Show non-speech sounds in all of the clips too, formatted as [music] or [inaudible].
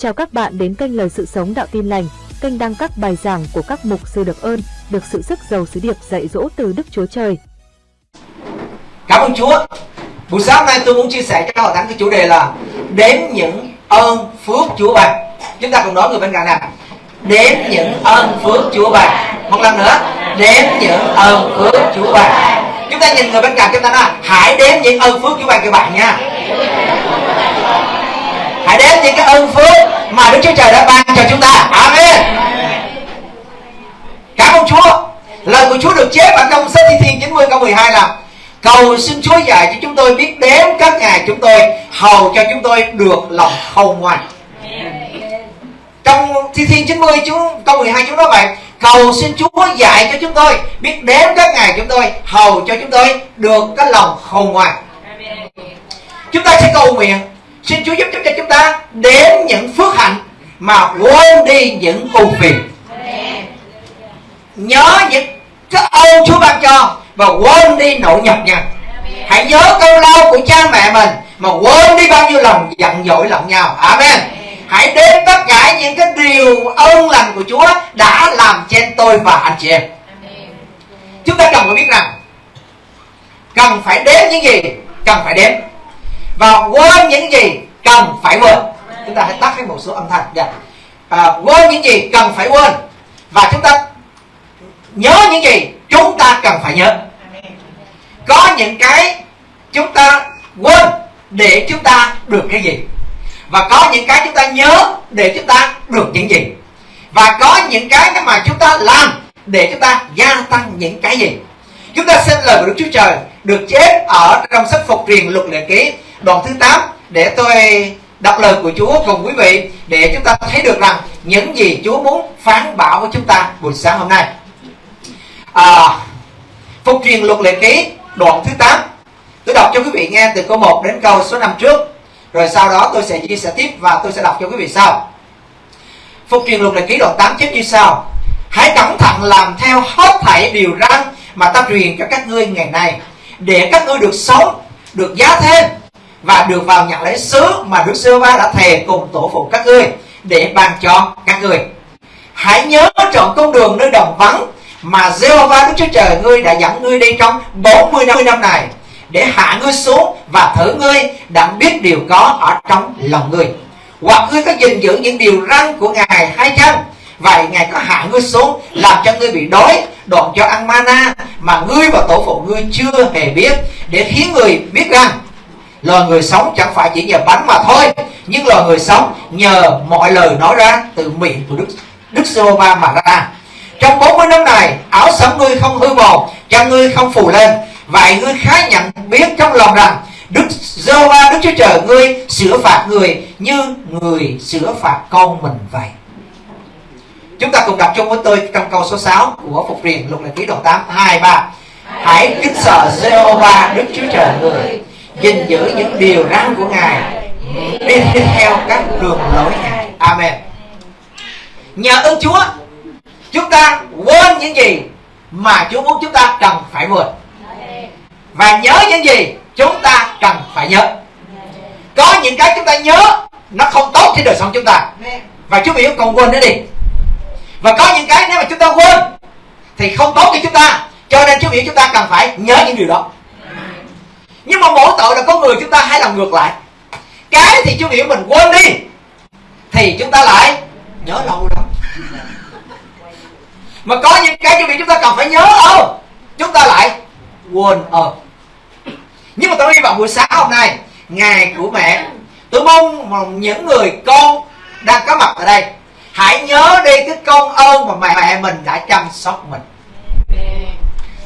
Chào các bạn đến kênh Lời Sự Sống Đạo Tin Lành, kênh đăng các bài giảng của các mục sư được ơn, được sự sức giàu sứ điệp dạy dỗ từ Đức Chúa Trời. Cảm ơn Chúa. Buổi sáng nay tôi muốn chia sẻ cho hội thánh cái chủ đề là đếm những ơn phước Chúa ban. Chúng ta cùng nói người bên cạnh nào. Đếm những ơn phước Chúa ban. Một lần nữa, đếm những ơn phước Chúa ban. Chúng ta nhìn người bên cạnh chúng ta nói hãy đếm những ơn phước Chúa ban các bạn nha hãy đếm những cái ơn phước mà Đức Chúa Trời đã ban cho chúng ta. Amen. Cảm ơn Chúa. Lời của Chúa được chép ở trong sách Thi Thiên 90 câu 12 là, Cầu xin Chúa dạy cho chúng tôi biết đếm các ngày chúng tôi, Hầu cho chúng tôi được lòng khôn ngoan. Trong Thi Thiên 90 chú câu 12 chúng nói vậy, Cầu xin Chúa dạy cho chúng tôi biết đếm các ngày chúng tôi, Hầu cho chúng tôi được cái lòng khôn ngoan. Chúng ta sẽ cầu nguyện. Xin Chúa giúp cho chúng ta đếm những phước hạnh mà quên đi những ưu phiền. Nhớ những cái ơn Chúa ban cho và quên đi nỗi nhọc nhằn. Hãy nhớ câu lao của cha mẹ mình mà quên đi bao nhiêu lòng giận dỗi lẫn nhau. Amen. Hãy đếm tất cả những cái điều ơn lành của Chúa đã làm trên tôi và anh chị em. Chúng ta cần phải biết rằng cần phải đếm những gì cần phải đếm và quên những gì cần phải quên. Chúng ta hãy tắt cái một số âm thanh. Dạ. à, quên những gì cần phải quên. Và chúng ta nhớ những gì chúng ta cần phải nhớ. Có những cái chúng ta quên để chúng ta được cái gì. Và có những cái chúng ta nhớ để chúng ta được những gì. Và có những cái mà chúng ta làm để chúng ta gia tăng những cái gì. Chúng ta xin lời của Đức Chúa Trời được chép ở trong sách phục truyền luật lệ ký đoạn thứ 8 để tôi đọc lời của Chúa cùng quý vị để chúng ta thấy được rằng những gì Chúa muốn phán bảo với chúng ta buổi sáng hôm nay. À, Phục truyền luật lệ ký đoạn thứ 8 Tôi đọc cho quý vị nghe từ câu 1 đến câu số 5 trước Rồi sau đó tôi sẽ chia sẻ tiếp và tôi sẽ đọc cho quý vị sau. Phục truyền luật lệ ký đoạn 8 chép như sau. Hãy cẩn thận làm theo hết thảy điều răn mà ta truyền cho các ngươi ngày nay Để các ngươi được sống, được giá thêm và được vào nhận lấy sứ mà Đức Sơ Va đã thề cùng tổ phụ các ngươi để ban cho các ngươi. Hãy nhớ chọn con đường nơi đồng vắng mà Jehovah Đức Chúa Trời ngươi đã dẫn ngươi đi trong 40 năm, năm này để hạ ngươi xuống và thử ngươi đã biết điều có ở trong lòng ngươi. Hoặc ngươi có gìn giữ những điều răn của Ngài hay chăng? Vậy Ngài có hạ ngươi xuống làm cho ngươi bị đói, đoạn cho ăn mana mà ngươi và tổ phụ ngươi chưa hề biết để khiến người biết rằng loài người sống chẳng phải chỉ nhờ bánh mà thôi, nhưng loài người sống nhờ mọi lời nói ra từ miệng của đức đức giê ba mà ra. Trong 40 năm này, áo sẫm ngươi không hư mòn chân ngươi không phù lên. Vậy ngươi khá nhận biết trong lòng rằng, đức giê ba đức chúa trời, ngươi sửa phạt người như người sửa phạt con mình vậy. Chúng ta cùng đọc chung với tôi trong câu số 6 của phục truyền lục lệ ký đoạn 8 2 3 hãy kính sợ Jehovah Đức Chúa Trời người gìn giữ những điều răn của ngài. Đi theo, các đường lối ngài. Amen. Nhờ ơn chúa, chúng ta quên những gì mà chúa muốn chúng ta cần phải quên. Và nhớ những gì chúng ta cần phải nhớ. Có những cái chúng ta nhớ, nó không tốt trên đời sống chúng ta. Và chúa biểu còn quên nữa đi. Và có những cái nếu mà chúng ta quên, thì không tốt cho chúng ta. Cho nên chúa biểu chúng ta cần phải nhớ những điều đó nhưng mà mỗi tội là con người chúng ta hay làm ngược lại. Cái thì chú hiểu mình quên đi, thì chúng ta lại nhớ lâu lắm. Mà có những cái chú biểu chúng ta cần phải nhớ không? Chúng ta lại quên ơn nhưng mà tôi hy vọng buổi sáng hôm nay, ngày của mẹ, tôi mong những người con đang có mặt ở đây, hãy nhớ đi cái công ơn mà mẹ mẹ mình đã chăm sóc mình.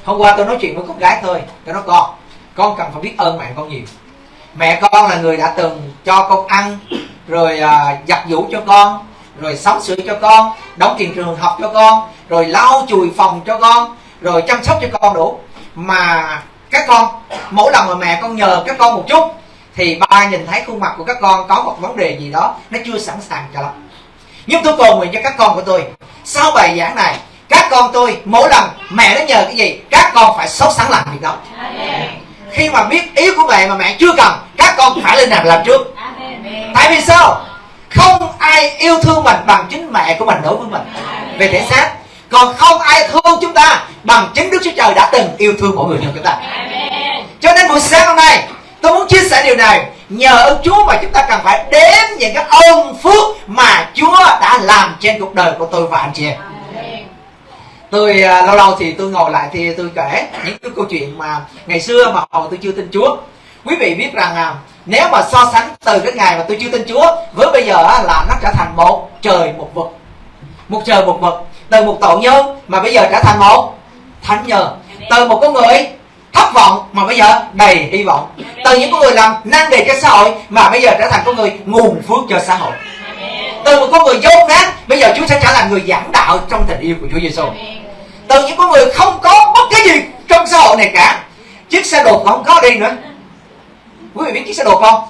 Hôm qua tôi nói chuyện với con gái thôi, tôi nói, con con cần phải biết ơn mẹ con nhiều. Mẹ con là người đã từng cho con ăn rồi à, giặt giũ cho con rồi sắm sửa cho con đóng tiền trường học cho con rồi lau chùi phòng cho con rồi chăm sóc cho con đủ. Mà các con mỗi lần mà mẹ con nhờ các con một chút thì ba nhìn thấy khuôn mặt của các con có một vấn đề gì đó nó chưa sẵn sàng cho lắm. Nhưng tôi cầu nguyện cho các con của tôi sau bài giảng này các con tôi mỗi lần mẹ nó nhờ cái gì các con phải sốt sẵn làm việc đó. Amen khi mà biết ý của mẹ mà mẹ chưa cần các con phải lên làm làm trước. Tại vì sao? Không ai yêu thương mình bằng chính mẹ của mình đối với mình. Về thể xác. Còn không ai thương chúng ta bằng chính Đức Chúa Trời đã từng yêu thương mỗi người trong chúng ta. Cho nên buổi sáng hôm nay tôi muốn chia sẻ điều này nhờ ơn Chúa mà chúng ta cần phải đếm những cái ơn phước mà Chúa đã làm trên cuộc đời của tôi và anh chị em tôi uh, lâu lâu thì tôi ngồi lại thì tôi kể những cái câu chuyện mà ngày xưa mà hồi tôi chưa tin Chúa. Quý vị biết rằng à, nếu mà so sánh từ cái ngày mà tôi chưa tin Chúa với bây giờ á, là nó trở thành một trời một vực. Một trời một vực. Từ một tội nhân mà bây giờ trở thành một thánh nhờ từ một con người thất vọng mà bây giờ đầy hy vọng. Từ những con người làm năng đề cho xã hội mà bây giờ trở thành con người nguồn phước cho xã hội. Từ một con người dốt nát bây giờ Chúa sẽ trở thành người giảng đạo trong tình yêu của Chúa Giêsu từ những con người không có bất cái gì trong xã hội này cả. Chiếc xe đột không có đi nữa. Quý vị biết chiếc xe đột không?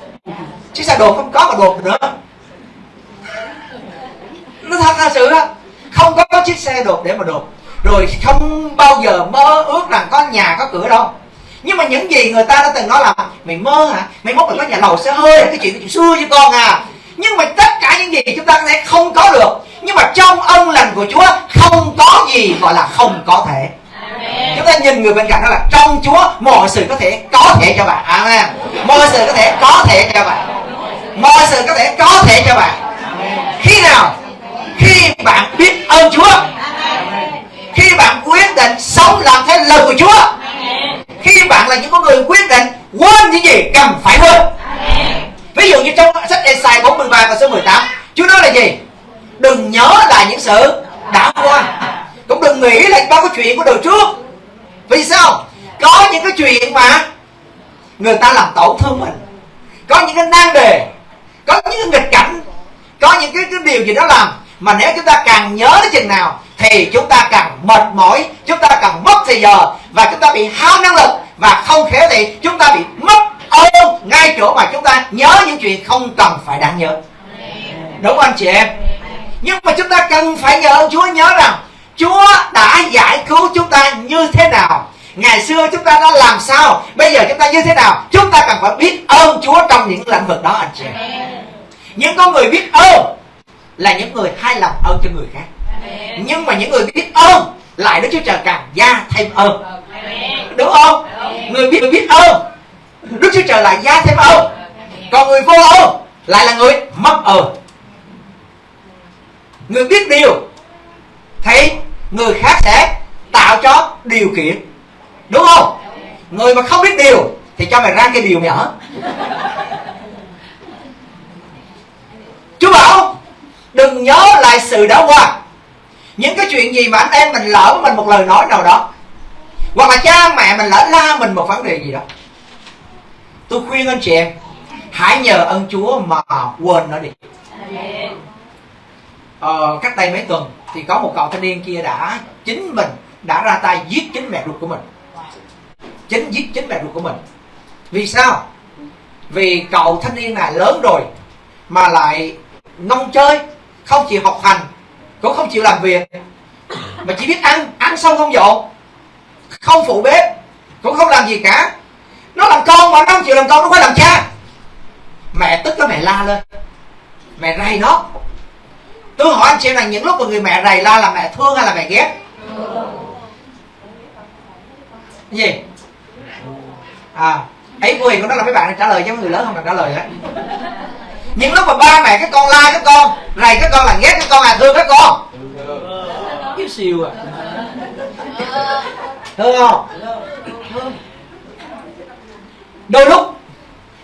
Chiếc xe đột không có mà đột nữa. Nó thật là sự đó không có chiếc xe đột để mà đột. Rồi không bao giờ mơ ước rằng có nhà, có cửa đâu. Nhưng mà những gì người ta đã từng nói là, mày mơ hả? Mày mốt mày có nhà lầu, xe hơi, cái chuyện cái chuyện xưa với con à. Nhưng mà tất cả những gì chúng ta có thể không có được nhưng mà trong ân lành của Chúa không có gì gọi là không có thể. Chúng ta nhìn người bên cạnh đó là trong Chúa mọi sự có thể có thể cho bạn. Amen. Mọi sự có thể có thể cho bạn. Mọi sự có thể có thể cho bạn. Khi nào? Khi bạn biết ơn Chúa. Khi bạn quyết định sống làm theo lời của Chúa. Khi bạn là những con người quyết định quên những gì cần phải quên. Ví dụ như trong sách Esai 43 và số 18 Chúa nói là gì đừng nhớ lại những sự đã qua. Cũng đừng nghĩ là bao cái chuyện của đời trước. Vì sao? Có những cái chuyện mà người ta làm tổn thương mình. Có những cái nan đề. Có những cái nghịch cảnh. Có những cái, cái điều gì đó làm mà nếu chúng ta càng nhớ đến chừng nào thì chúng ta càng mệt mỏi chúng ta càng mất thời giờ và chúng ta bị hao năng lực và không khéo thì chúng ta bị mất ơn ngay chỗ mà chúng ta nhớ những chuyện không cần phải đáng nhớ. Đúng không anh chị em? Nhưng mà chúng ta cần phải nhờ Chúa nhớ rằng Chúa đã giải cứu chúng ta như thế nào. Ngày xưa chúng ta đã làm sao Bây giờ chúng ta như thế nào? Chúng ta cần phải biết ơn Chúa trong những lĩnh vực đó anh chị Những con người biết ơn Là những người hay làm ơn cho người khác. Nhưng mà những người biết ơn Lại Đức Chúa Trời càng gia thêm ơn. Đúng không? Người biết người biết ơn Đức Chúa Trời lại gia thêm ơn. Còn người vô ơn Lại là người mất ơn Người biết điều Thì người khác sẽ tạo cho điều kiện. Đúng không? Người mà không biết điều thì cho mày ra cái điều mày ở chú bảo, đừng nhớ lại sự đã qua. Những cái chuyện gì mà anh em mình lỡ mình một lời nói nào đó, hoặc là cha mẹ mình lỡ la mình một vấn đề gì đó, tôi khuyên anh chị em, hãy nhờ ơn chúa mà quên nó đi uh, cách đây mấy tuần thì có một cậu thanh niên kia đã chính mình đã ra tay giết chính mẹ ruột của mình. Chính giết chính mẹ ruột của mình. Vì sao? Vì cậu thanh niên này lớn rồi mà lại nông chơi không chịu học hành cũng không chịu làm việc. Mà chỉ biết ăn ăn xong không dọn không phụ bếp cũng không làm gì cả. Nó làm con mà nó không chịu làm con nó phải làm cha. Mẹ tức nó mẹ la lên. Mẹ ray nó tôi hỏi anh chị là những lúc mà người mẹ rầy la là mẹ thương hay là mẹ ghét? Gì? À ấy của hiền của nó là mấy bạn trả lời chứ người lớn không cần trả lời á. Những lúc mà ba mẹ các con la các con rầy các con là ghét các con là thương các con. Yêu siêu à. Thương không? Đôi lúc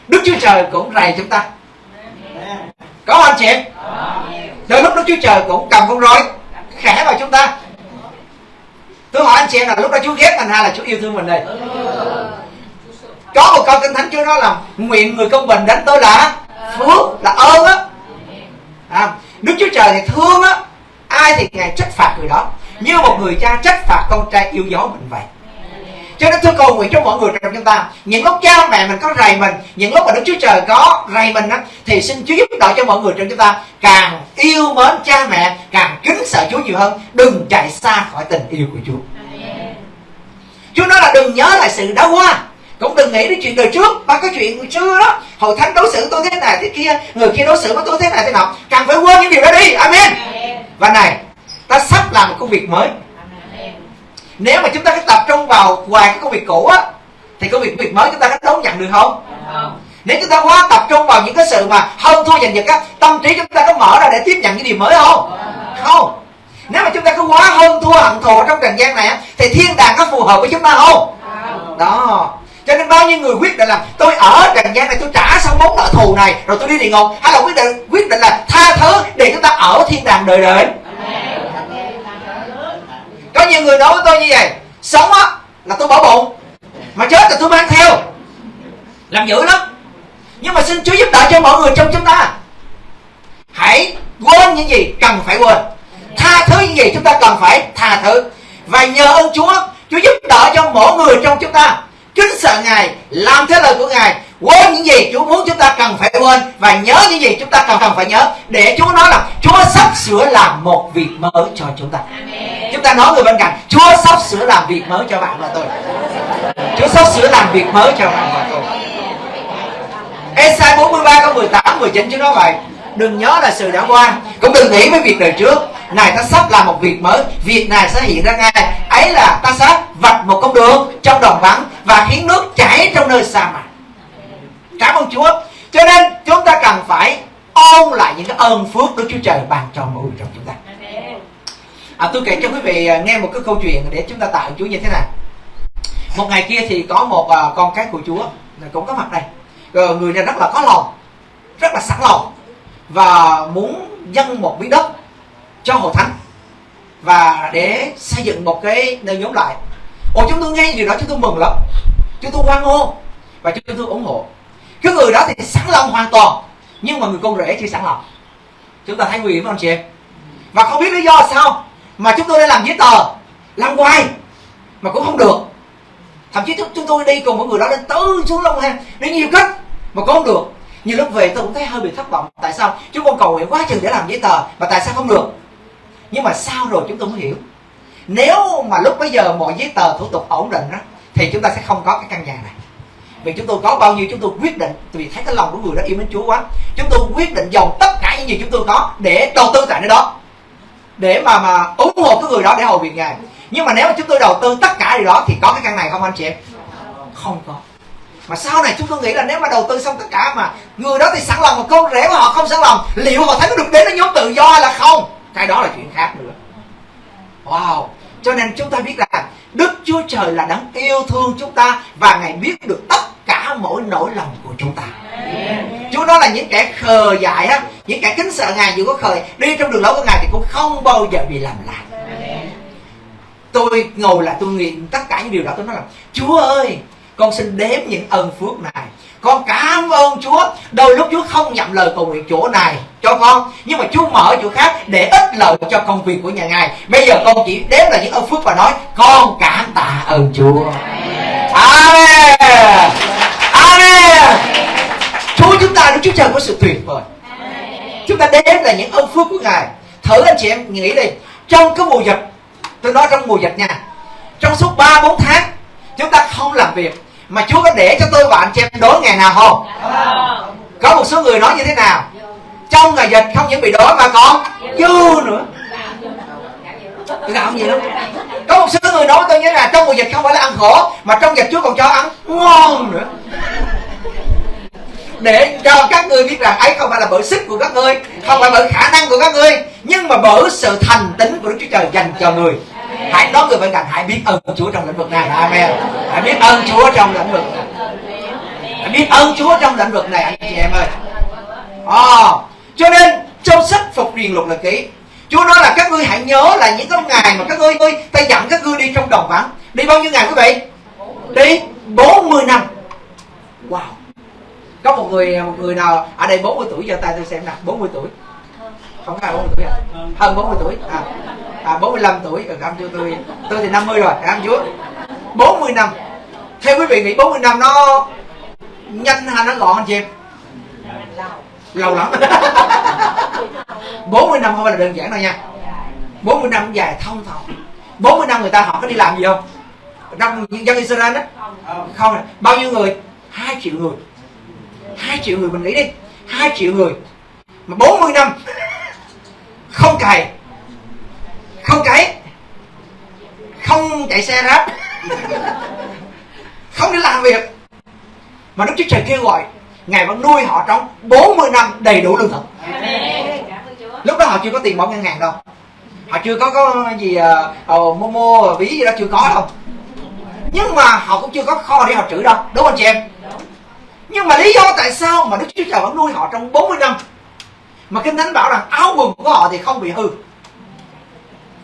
đức chúa trời cũng rầy chúng ta. Có không anh chị đôi lúc đức chúa trời cũng cầm con roi khẽ vào chúng ta. Tôi hỏi anh chị em là lúc đó chúa ghét mình hay là chúa yêu thương mình đây? Có một câu kinh thánh chúa nói là nguyện người công bình đến tôi là phước là ơn á. À, đức chúa trời thì thương á ai thì ngài trách phạt người đó. Như một người cha trách phạt con trai yêu dấu mình vậy cho nên tôi cầu nguyện cho mọi người trong chúng ta. Những lúc cha mẹ mình có rầy mình những lúc mà đức chúa trời có rầy mình á thì xin chúa giúp đỡ cho mọi người trong chúng ta. Càng yêu mến cha mẹ càng kính sợ chúa nhiều hơn. Đừng chạy xa khỏi tình yêu của chúa. Chúa nói là đừng nhớ lại sự đã qua cũng đừng nghĩ đến chuyện đời trước và cái chuyện xưa đó. Hội thánh đối xử tôi thế này thế kia người kia đối xử với tôi thế này thế nào càng phải quên những điều đó đi. Amen. Và này ta sắp làm một công việc mới nếu mà chúng ta cứ tập trung vào hoài cái công việc cũ á thì công việc việc mới chúng ta có đón nhận được không? Nếu chúng ta quá tập trung vào những cái sự mà hơn thua giành giật á tâm trí chúng ta có mở ra để tiếp nhận những điều mới không? Không. Nếu mà chúng ta cứ quá hơn thua hận thù trong trần gian này á thì thiên đàng có phù hợp với chúng ta không. Đó. Cho nên bao nhiêu người quyết định là tôi ở trần gian này tôi trả xong món nợ thù này rồi tôi đi địa ngục. Hay là quyết định quyết định là tha thứ để chúng ta ở thiên đàng đời đời có nhiều người nói với tôi như vậy, sống á, là tôi bỏ bụng, mà chết là tôi mang theo. Làm dữ lắm. Nhưng mà xin chúa giúp đỡ cho mọi người trong chúng ta. Hãy quên những gì cần phải quên. Tha thứ những gì chúng ta cần phải tha thứ. Và nhờ ơn chúa chúa giúp đỡ cho mỗi người trong chúng ta. Kính sợ ngài, làm theo lời của ngài quên những gì chúa muốn chúng ta cần phải quên và nhớ những gì chúng ta cần cần phải nhớ để chúa nói là chúa sắp sửa làm một việc mới cho chúng ta. Chúng ta nói người bên cạnh chúa sắp sửa làm việc mới cho bạn và tôi. Chúa sắp sửa làm việc mới cho bạn và tôi. Esai 43 câu 18 19 Chúa nói vậy Đừng nhớ là sự đã qua Cũng đừng nghĩ với việc đời trước. Này ta sắp làm một việc mới Việc này sẽ hiện ra ngay. Ấy là ta sẽ vạch một con đường trong đồng vắng Và khiến nước chảy trong nơi sa mạc Cảm ơn Chúa. Cho nên chúng ta cần phải ôn lại những cái ơn phước Đức Chúa Trời ban cho mỗi người trong chúng ta. À, Tôi kể cho quý vị à, nghe một cái câu chuyện Để chúng ta tạo Chúa như thế này. Một ngày kia thì có một à, con cái của Chúa Cũng có mặt đây. Rồi người này rất là có lòng rất là sẵn lòng và muốn dâng một miếng đất cho hội thánh và để xây dựng một cái nơi nhóm lại. Ồ chúng tôi nghe điều đó chúng tôi mừng lắm. Chúng tôi hoan hô và chúng tôi ủng hộ cái người đó thì sẵn lòng hoàn toàn, nhưng mà người con rể chưa sẵn lòng chúng ta thấy nguy hiểm không chị em? Và không biết lý do sao mà chúng tôi đã làm giấy tờ, làm hoài, mà cũng không được. Thậm chí chúng tôi đi cùng với người đó lên tứ xuống long an đi nhiều cách, mà cũng không được. Nhiều lúc về tôi cũng thấy hơi bị thất vọng. Tại sao? Chúng con cầu nguyện quá chừng để làm giấy tờ, mà tại sao không được? Nhưng mà sao rồi chúng tôi mới hiểu. Nếu mà lúc bây giờ mọi giấy tờ thủ tục ổn định đó, thì chúng ta sẽ không có cái căn nhà này vì chúng tôi có bao nhiêu chúng tôi quyết định. Vì thấy cái lòng của người đó yêu mến Chúa quá. Chúng tôi quyết định dồn tất cả những gì chúng tôi có để đầu tư tại nơi đó. Để mà mà ủng hộ cái người đó để hầu việc ngài. Nhưng mà nếu mà chúng tôi đầu tư tất cả điều đó thì có cái căn này không anh chị em? Không có. Mà sau này chúng tôi nghĩ là nếu mà đầu tư xong tất cả mà người đó thì sẵn lòng mà con rể của họ không sẵn lòng, liệu họ thấy có được đến nó nhóm tự do hay là không? Cái đó là chuyện khác nữa. Wow cho nên chúng ta biết là đức chúa trời là đấng yêu thương chúng ta và ngài biết được tất cả mỗi nỗi lòng của chúng ta. Chúa nói là những kẻ khờ dại á, Những kẻ kính sợ Ngài dù có khờ, Đi trong đường lối của Ngài thì cũng không bao giờ bị làm lạc Tôi ngồi lại, tôi nguyện tất cả những điều đó, tôi nói là, Chúa ơi, con xin đếm những ân phước này con cảm ơn Chúa. Đôi lúc Chúa không nhận lời cầu nguyện chỗ này, cho con. Nhưng mà Chúa mở chỗ khác để ích lợi cho công việc của nhà ngài. Bây giờ con chỉ đếm là những ơn phước và nói, con cảm tạ ơn Chúa. Amen. Amen. Chúa, chúng ta Đức Chúa Trời có sự tuyệt vời. Chúng ta đếm là những ơn phước của ngài. Thử anh chị em nghĩ đi. Trong cái mùa dịch, tôi nói trong mùa dịch nha. Trong suốt ba bốn tháng, chúng ta không làm việc mà Chúa có để cho tôi và anh chị em đói ngày nào không? Có một số người nói như thế nào? Trong ngày dịch không những bị đói mà còn dư nữa. Gạo gì lắm. Có một số người nói tôi như là trong mùa dịch không phải là ăn khổ mà trong dịch Chúa còn cho ăn ngon nữa. Để cho các ngươi biết rằng ấy không phải là bởi sức của các ngươi không phải bởi khả năng của các ngươi nhưng mà bởi sự thành tính của Đức Chúa Trời dành cho người hãy nói người bên cạnh hãy biết ơn Chúa trong lĩnh vực này. Amen. Hãy biết ơn Chúa trong lĩnh vực này. Hãy biết ơn Chúa trong lĩnh vực này anh chị em ơi. À, cho nên trong sách phục truyền luật là ký Chúa nói là các ngươi hãy nhớ là những cái ngày mà các ngươi ơi ta dẫn các ngươi đi trong đồng vắng. Đi bao nhiêu ngày quý vị? Đi 40 năm. Wow. Có một người một người nào ở đây 40 tuổi giờ tay tôi xem nào 40 tuổi không phải 40 tuổi à? Hơn 40 tuổi. À à 45 tuổi. Ở cảm chúa tôi tôi thì 50 rồi. Cảm chúa 40 năm. Theo quý vị nghĩ 40 năm nó nhanh hay nó gọn anh chị em? Lâu lắm. 40 năm không phải là đơn giản đâu nha. 40 năm dài thông thầu. 40 năm người ta họ có đi làm gì không? Trong dân Israel đó. Không bao nhiêu người? Hai triệu người. Hai triệu người mình nghĩ đi. Hai triệu người. Mà 40 năm không cày. Không cấy. Không chạy xe ráp. Không đi làm việc. Mà Đức Chúa Trời kêu gọi Ngài vẫn nuôi họ trong 40 năm đầy đủ lương thực. Lúc đó họ chưa có tiền bỏ ngân hàng đâu. Họ chưa có có gì ờ, ờ, uh, mô ví gì đó chưa có đâu. Nhưng mà họ cũng chưa có kho để họ trữ đâu. Đúng không chị em? Nhưng mà lý do tại sao mà Đức Chúa Trời vẫn nuôi họ trong 40 năm mà Kinh Thánh bảo rằng áo quần của họ thì không bị hư.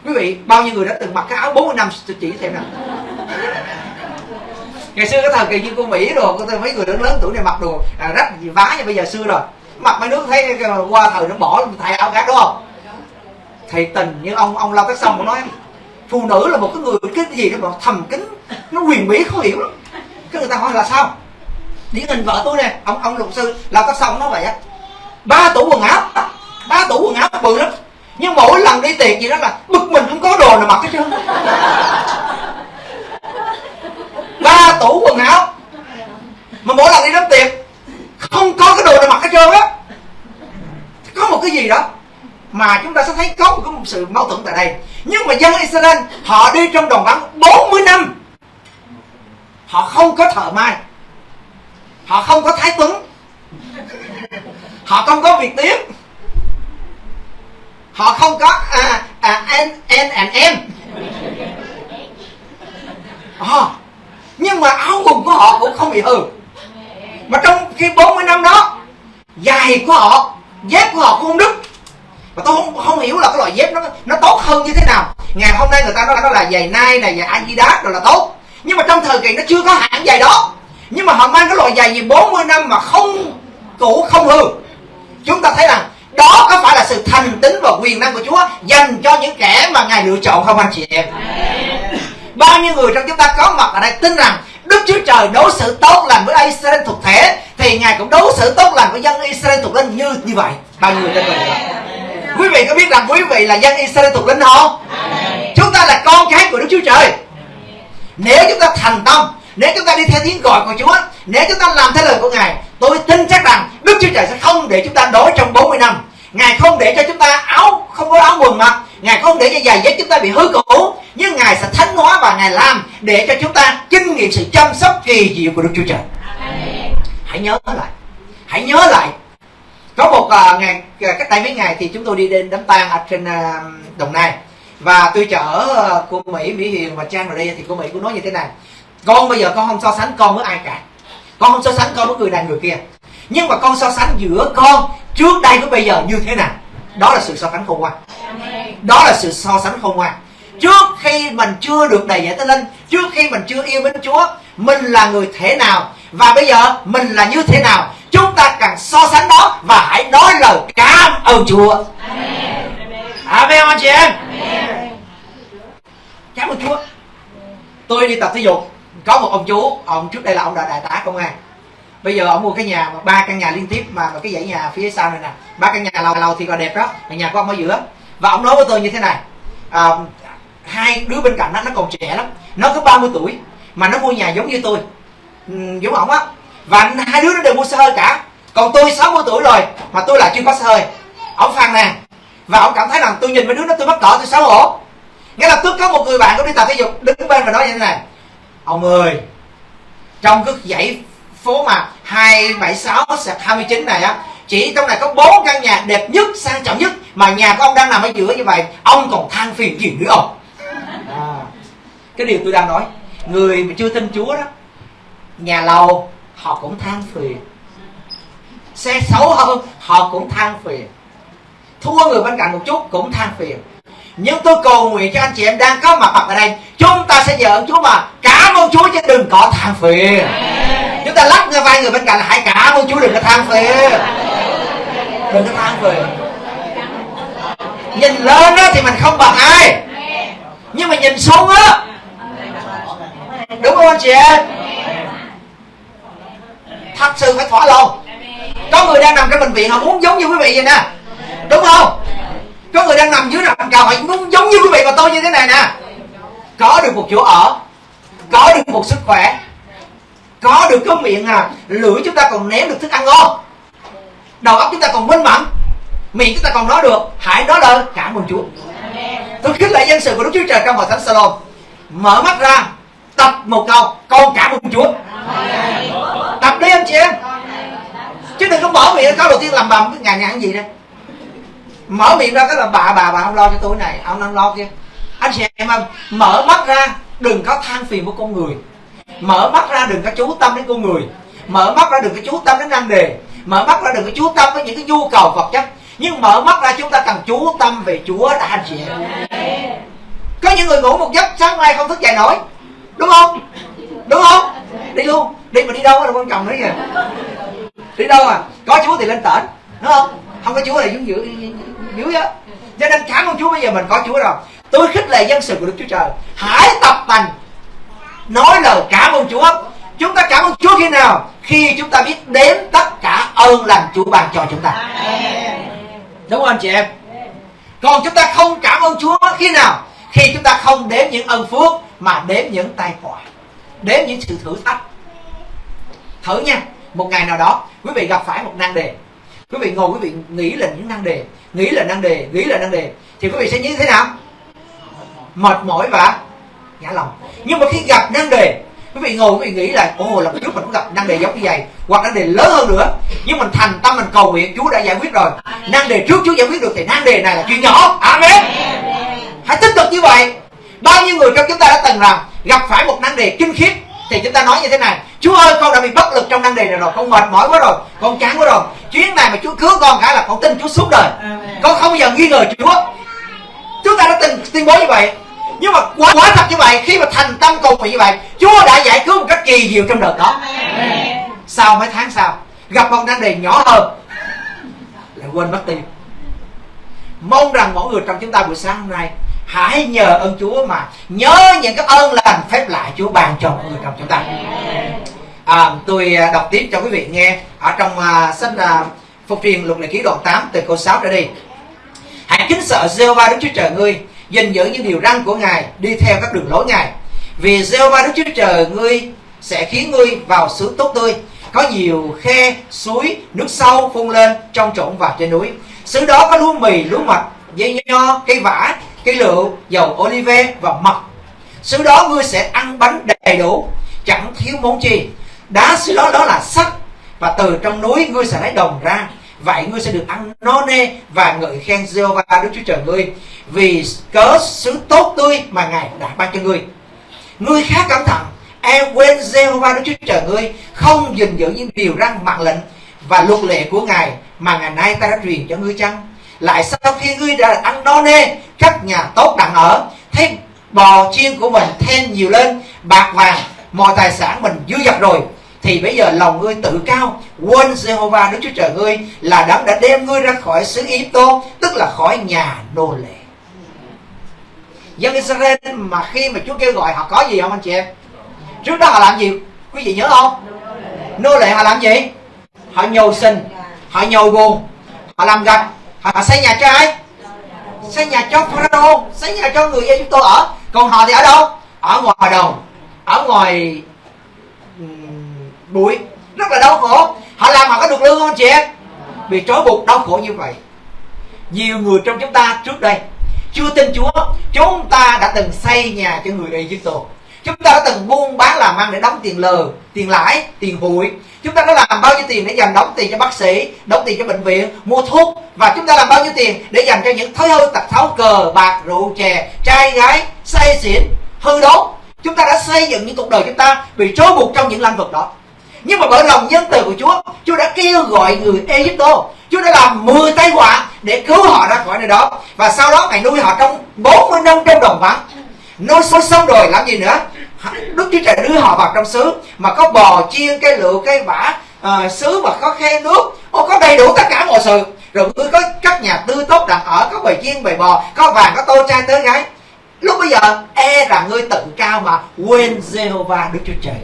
Quý vị bao nhiêu người đã từng mặc cái áo 40 năm chỉ xem nào [laughs] ngày xưa cái thời kỳ như cô mỹ rồi có mấy người lớn lớn tuổi này mặc đồ à, rách gì vá như bây giờ xưa rồi. Mặc mấy nước thấy qua thời nó bỏ thay áo khác đúng không? Thì tình như ông ông lao tác xong cũng nói phụ nữ là một cái người cái gì đó mà thầm kín nó quyền bí khó hiểu lắm. Cái người ta hỏi là sao? Điển hình vợ tôi nè ông ông luật sư lao tác xong nó vậy á ba tủ quần áo. Ba tủ quần áo bự lắm. Nhưng mỗi lần đi tiệc gì đó là bực mình không có đồ nào mặc hết trơn. Ba tủ quần áo. Mà mỗi lần đi đám tiệc, không có cái đồ nào mặc hết trơn á. Có một cái gì đó mà chúng ta sẽ thấy có một sự mâu thuẫn tại đây. Nhưng mà dân Israel, họ đi trong đồng vắng 40 năm. Họ không có thợ mai. Họ không có thái tuấn họ không có việc tiếp họ không có à, à, n n and em. À, nhưng mà áo quần của họ cũng không bị hư. Mà trong khi 40 năm đó giày của họ dép của họ cũng không đứt. Mà tôi không không hiểu là cái loại dép nó nó tốt hơn như thế nào. Ngày hôm nay người ta nói nó là giày nai này giày adidas rồi là tốt. Nhưng mà trong thời kỳ nó chưa có hãng giày đó. Nhưng mà họ mang cái loại giày gì 40 năm mà không cũ không hư chúng ta thấy rằng đó có phải là sự thành tính và quyền năng của Chúa dành cho những kẻ mà Ngài lựa chọn không anh chị em? Bao nhiêu người trong chúng ta có mặt ở đây tin rằng Đức Chúa Trời đối xử tốt lành với Israel thuộc thể, thì Ngài cũng đối xử tốt lành với dân Israel thuộc linh như như vậy. Bao nhiêu người tin vậy quý vị có biết rằng quý vị là dân Israel thuộc linh không? Chúng ta là con cái của Đức Chúa Trời. Nếu chúng ta thành tâm nếu chúng ta đi theo tiếng gọi của Chúa nếu chúng ta làm theo lời của Ngài tôi tin chắc rằng Đức Chúa Trời sẽ không để chúng ta đói trong 40 năm. Ngài không để cho chúng ta áo không có áo quần mặc. Ngài không để cho giày dép chúng ta bị hư cũ Nhưng Ngài sẽ thánh hóa và Ngài làm Để cho chúng ta kinh nghiệm sự chăm sóc kỳ diệu của Đức Chúa Trời. Hãy nhớ lại. Hãy nhớ lại. Có một uh, ngày cách đây mấy ngày thì chúng tôi đi đến đám tang ở trên uh, Đồng Nai. Và tôi chở uh, cô Mỹ, Mỹ Hiền và Trang rồi đi Thì cô Mỹ cũng nói như thế này Con bây giờ con không so sánh con với ai cả. Con không so sánh con với người này người kia. Nhưng mà con so sánh giữa con trước đây với bây giờ như thế nào? Đó là sự so sánh khôn ngoan đó là sự so sánh khôn ngoan trước khi mình chưa được đầy dạy tới linh trước khi mình chưa yêu mến chúa mình là người thế nào? Và bây giờ mình là như thế nào? Chúng ta cần so sánh đó và hãy nói lời cảm ơn chúa. Amen anh chị em. Cảm ơn chúa. Tôi đi tập thể dục có một ông chú ông trước đây là ông đã đại tá công an. Bây giờ ông mua cái nhà ba căn nhà liên tiếp mà, mà cái dãy nhà phía sau này nè. Ba căn nhà lầu lầu thì còn đẹp đó nhà của ông ở giữa. Và ông nói với tôi như thế này à, hai đứa bên cạnh nó nó còn trẻ lắm. Nó có 30 tuổi mà nó mua nhà giống như tôi. Ừ, giống ổng á. Và hai đứa nó đều mua xe hơi cả. Còn tôi 60 tuổi rồi mà tôi lại chưa có xe hơi. Ông phàn nàn và ông cảm thấy rằng tôi nhìn mấy đứa nó tôi mắc cỡ tôi xấu hổ. Nghĩa là tức có một người bạn có đi tập thể dục đứng bên và nói như thế này ông ơi trong cái dãy phố mà 276 sạc 29 này á chỉ trong này có bốn căn nhà đẹp nhất sang trọng nhất mà nhà của ông đang nằm ở giữa như vậy ông còn than phiền gì nữa ông? À, cái điều tôi đang nói người mà chưa tin chúa đó nhà lầu họ cũng than phiền. Xe xấu hơn họ cũng than phiền. Thua người bên cạnh một chút cũng than phiền nhưng tôi cầu nguyện cho anh chị em đang có mặt mặt ở đây. Chúng ta sẽ nhờ chúa mà cảm ơn chúa chứ đừng có than phiền. Chúng ta lắc ngay vai người bên cạnh là hãy cảm ơn chúa đừng có than phiền. Đừng có than phiền. Nhìn lên đó thì mình không bằng ai. Nhưng mà nhìn xuống á, đúng không anh chị em? Thật sự phải thỏa lòng. Có người đang nằm trong bệnh viện họ muốn giống như quý vị vậy nè. Đúng không? Có người đang nằm dưới nằm cầu cũng giống như quý vị và tôi như thế này nè. Có được một chỗ ở, có được một sức khỏe, có được cái miệng à lưỡi chúng ta còn ném được thức ăn ngon. Đầu óc chúng ta còn minh mẫn, miệng chúng ta còn nói được, hãy nói lời, cảm ơn chúa. Tôi khích lệ dân sự của đức chúa trời trong hội thánh salon mở mắt ra, tập một câu, con cảm ơn chúa. Tập đi, anh chị em. Chứ đừng có mở miệng, câu đầu tiên làm bầm, cái ngày ngàn gì đây? Mở miệng ra cái là bà bà bà không lo cho tôi này. Ông đang lo kia. Anh chị em ơi, mở mắt ra, đừng có than phiền của con người. Mở mắt ra đừng có chú tâm đến con người. Mở mắt ra đừng có chú tâm đến năng đề. Mở mắt ra đừng có chú tâm với những cái nhu cầu vật chất. Nhưng mở mắt ra chúng ta cần chú tâm về chúa đã, anh chị em. Có những người ngủ một giấc, sáng mai không thức dậy nổi. Đúng không? Đúng không? Đi luôn. Đi mà đi đâu là quan trọng đấy kìa. Đi đâu à? Có chúa thì lên tỉnh đúng không? Không có chúa thì chúng dưới dưới á cho nên cảm ơn chúa bây giờ mình có chúa rồi. Tôi khích lệ dân sự của đức chúa trời. Hãy tập tành nói lời cảm ơn chúa. Chúng ta cảm ơn chúa khi nào? Khi chúng ta biết đếm tất cả ơn lành chúa ban cho chúng ta. Đúng không anh chị em? Còn chúng ta không cảm ơn chúa khi nào? Khi chúng ta không đếm những ân phước mà đếm những tai họa. Đếm những sự thử thách. Thử nha. Một ngày nào đó quý vị gặp phải một nan đề. Quý vị ngồi quý vị nghĩ là những nan đề nghĩ là nan đề nghĩ là nan đề. Thì quý vị sẽ như thế nào? Mệt mỏi và ngã lòng. Nhưng mà khi gặp nan đề quý vị ngồi quý vị nghĩ là ồ lần trước mình cũng gặp nan đề giống như vậy hoặc nan đề lớn hơn nữa. Nhưng mình thành tâm mình cầu nguyện chúa đã giải quyết rồi. Nan đề trước chúa giải quyết được thì nan đề này là chuyện nhỏ. Amen. Hãy tiếp tục như vậy. Bao nhiêu người trong chúng ta đã từng rằng gặp phải một nan đề kinh khiếp thì chúng ta nói như thế này chúa ơi con đã bị bất lực trong năng đề này rồi con mệt mỏi quá rồi con chán quá rồi. Chuyến này mà chúa cứu con cả là con tin chúa suốt đời. Con không bao giờ nghi ngờ chúa. Chúng ta đã từng tuyên bố như vậy. Nhưng mà quá, quá thật như vậy khi mà thành tâm cầu nguyện như vậy chúa đã giải cứu một cách kỳ diệu trong đợt đó sau mấy tháng sau gặp một năng đề nhỏ hơn lại quên mất tiêu. Mong rằng mỗi người trong chúng ta buổi sáng hôm nay hãy nhờ ơn Chúa mà nhớ những cái ơn lành phép lạ Chúa ban cho mọi người trong chúng ta. À, tôi à, đọc tiếp cho quý vị nghe ở trong uh, sách à, uh, phục truyền luật lệ ký đoạn 8 từ câu 6 trở đi. Hãy kính sợ Giê-hô-va Đức Chúa Trời ngươi gìn giữ những điều răn của Ngài đi theo các đường lối Ngài. Vì Giê-hô-va Đức Chúa Trời ngươi sẽ khiến ngươi vào xứ tốt tươi có nhiều khe suối nước sâu phun lên trong trộn và trên núi. Xứ đó có lúa mì lúa mạch dây nho cây vả cái rượu dầu olive và mật. Xứ đó ngươi sẽ ăn bánh đầy đủ, chẳng thiếu món chi. Đá xứ đó đó là sắt, và từ trong núi ngươi sẽ lấy đồng ra. Vậy ngươi sẽ được ăn no nê và ngợi khen Jehovah, Đức Chúa Trời ngươi, vì cớ xứ tốt tươi mà Ngài đã ban cho ngươi. Ngươi khá cẩn thận e quên Jehovah, Đức Chúa Trời ngươi, không gìn giữ những điều răn mạng lệnh và luật lệ của Ngài mà ngày nay ta đã truyền cho ngươi chăng? Lại sau khi ngươi đã ăn no nê, các nhà tốt đặng ở. Thấy bò chiên của mình thêm nhiều lên, bạc vàng, mọi tài sản mình dư dật rồi. Thì bây giờ lòng ngươi tự cao, quên Jehovah Đức Chúa Trời ngươi là đấng đã đem ngươi ra khỏi xứ Ý Tô tức là khỏi nhà nô lệ. Dân Israel mà khi mà Chúa kêu gọi họ có gì không anh chị em? Trước đó họ làm gì? Quý vị nhớ không? Nô lệ họ làm gì? Họ nhồi sinh họ nhồi buồn họ làm gạch họ xây nhà cho ai? Xây nhà cho pharaoh xây nhà cho người do chúng tôi ở. Còn họ thì ở đâu? Ở ngoài đồng ở ngoài bụi. Rất là đau khổ. Họ làm mà có được lương không chị em? Bị trói buộc, đau khổ như vậy. Nhiều người trong chúng ta trước đây chưa tin Chúa. Chúng ta đã từng xây nhà cho người Ai Cập chúng ta đã từng buôn bán làm ăn để đóng tiền lờ, tiền lãi, tiền hụi. Chúng ta đã làm bao nhiêu tiền để dành đóng tiền cho bác sĩ, đóng tiền cho bệnh viện, mua thuốc? Và chúng ta làm bao nhiêu tiền để dành cho những thói hư tật xấu cờ, bạc, rượu, chè, trai, gái, say xỉn, hư đốn? Chúng ta đã xây dựng những cuộc đời chúng ta bị trói buộc trong những lĩnh vực đó. Nhưng mà bởi lòng nhân từ của Chúa Chúa đã kêu gọi người Egypto. Chúa đã làm 10 tay họa để cứu họ ra khỏi nơi đó. Và sau đó, Ngài nuôi họ trong 40 năm trong đồng vắng nuôi xong rồi làm gì nữa? Đức Chúa Trời đưa họ vào trong xứ mà có bò chiên cây lựu cây vả uh, xứ mà có khe nước. Ô, có đầy đủ tất cả mọi sự. Rồi ngươi có các nhà tư tốt đặt ở có bầy chiên bầy bò có vàng có tô trai tới gái. Lúc bây giờ e rằng ngươi tự cao mà quên Jehovah Đức Chúa Trời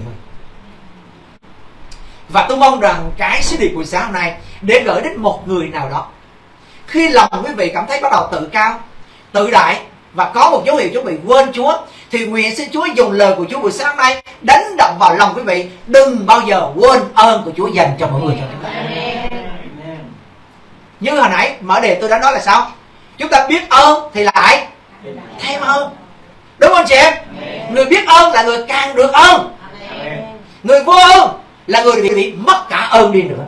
và tôi mong rằng cái sứ điệp buổi sáng hôm nay để gửi đến một người nào đó. Khi lòng quý vị cảm thấy bắt đầu tự cao tự đại và có một dấu hiệu chuẩn bị quên Chúa thì nguyện xin Chúa dùng lời của Chúa buổi sáng nay đánh động vào lòng quý vị. Đừng bao giờ quên ơn của Chúa dành cho mọi người. Cho chúng ta. Như hồi nãy mở đề tôi đã nói là sao? Chúng ta biết ơn thì lại thêm ơn. Đúng không chị em? Người biết ơn là người càng được ơn. Người vô ơn là người bị, bị mất cả ơn đi nữa.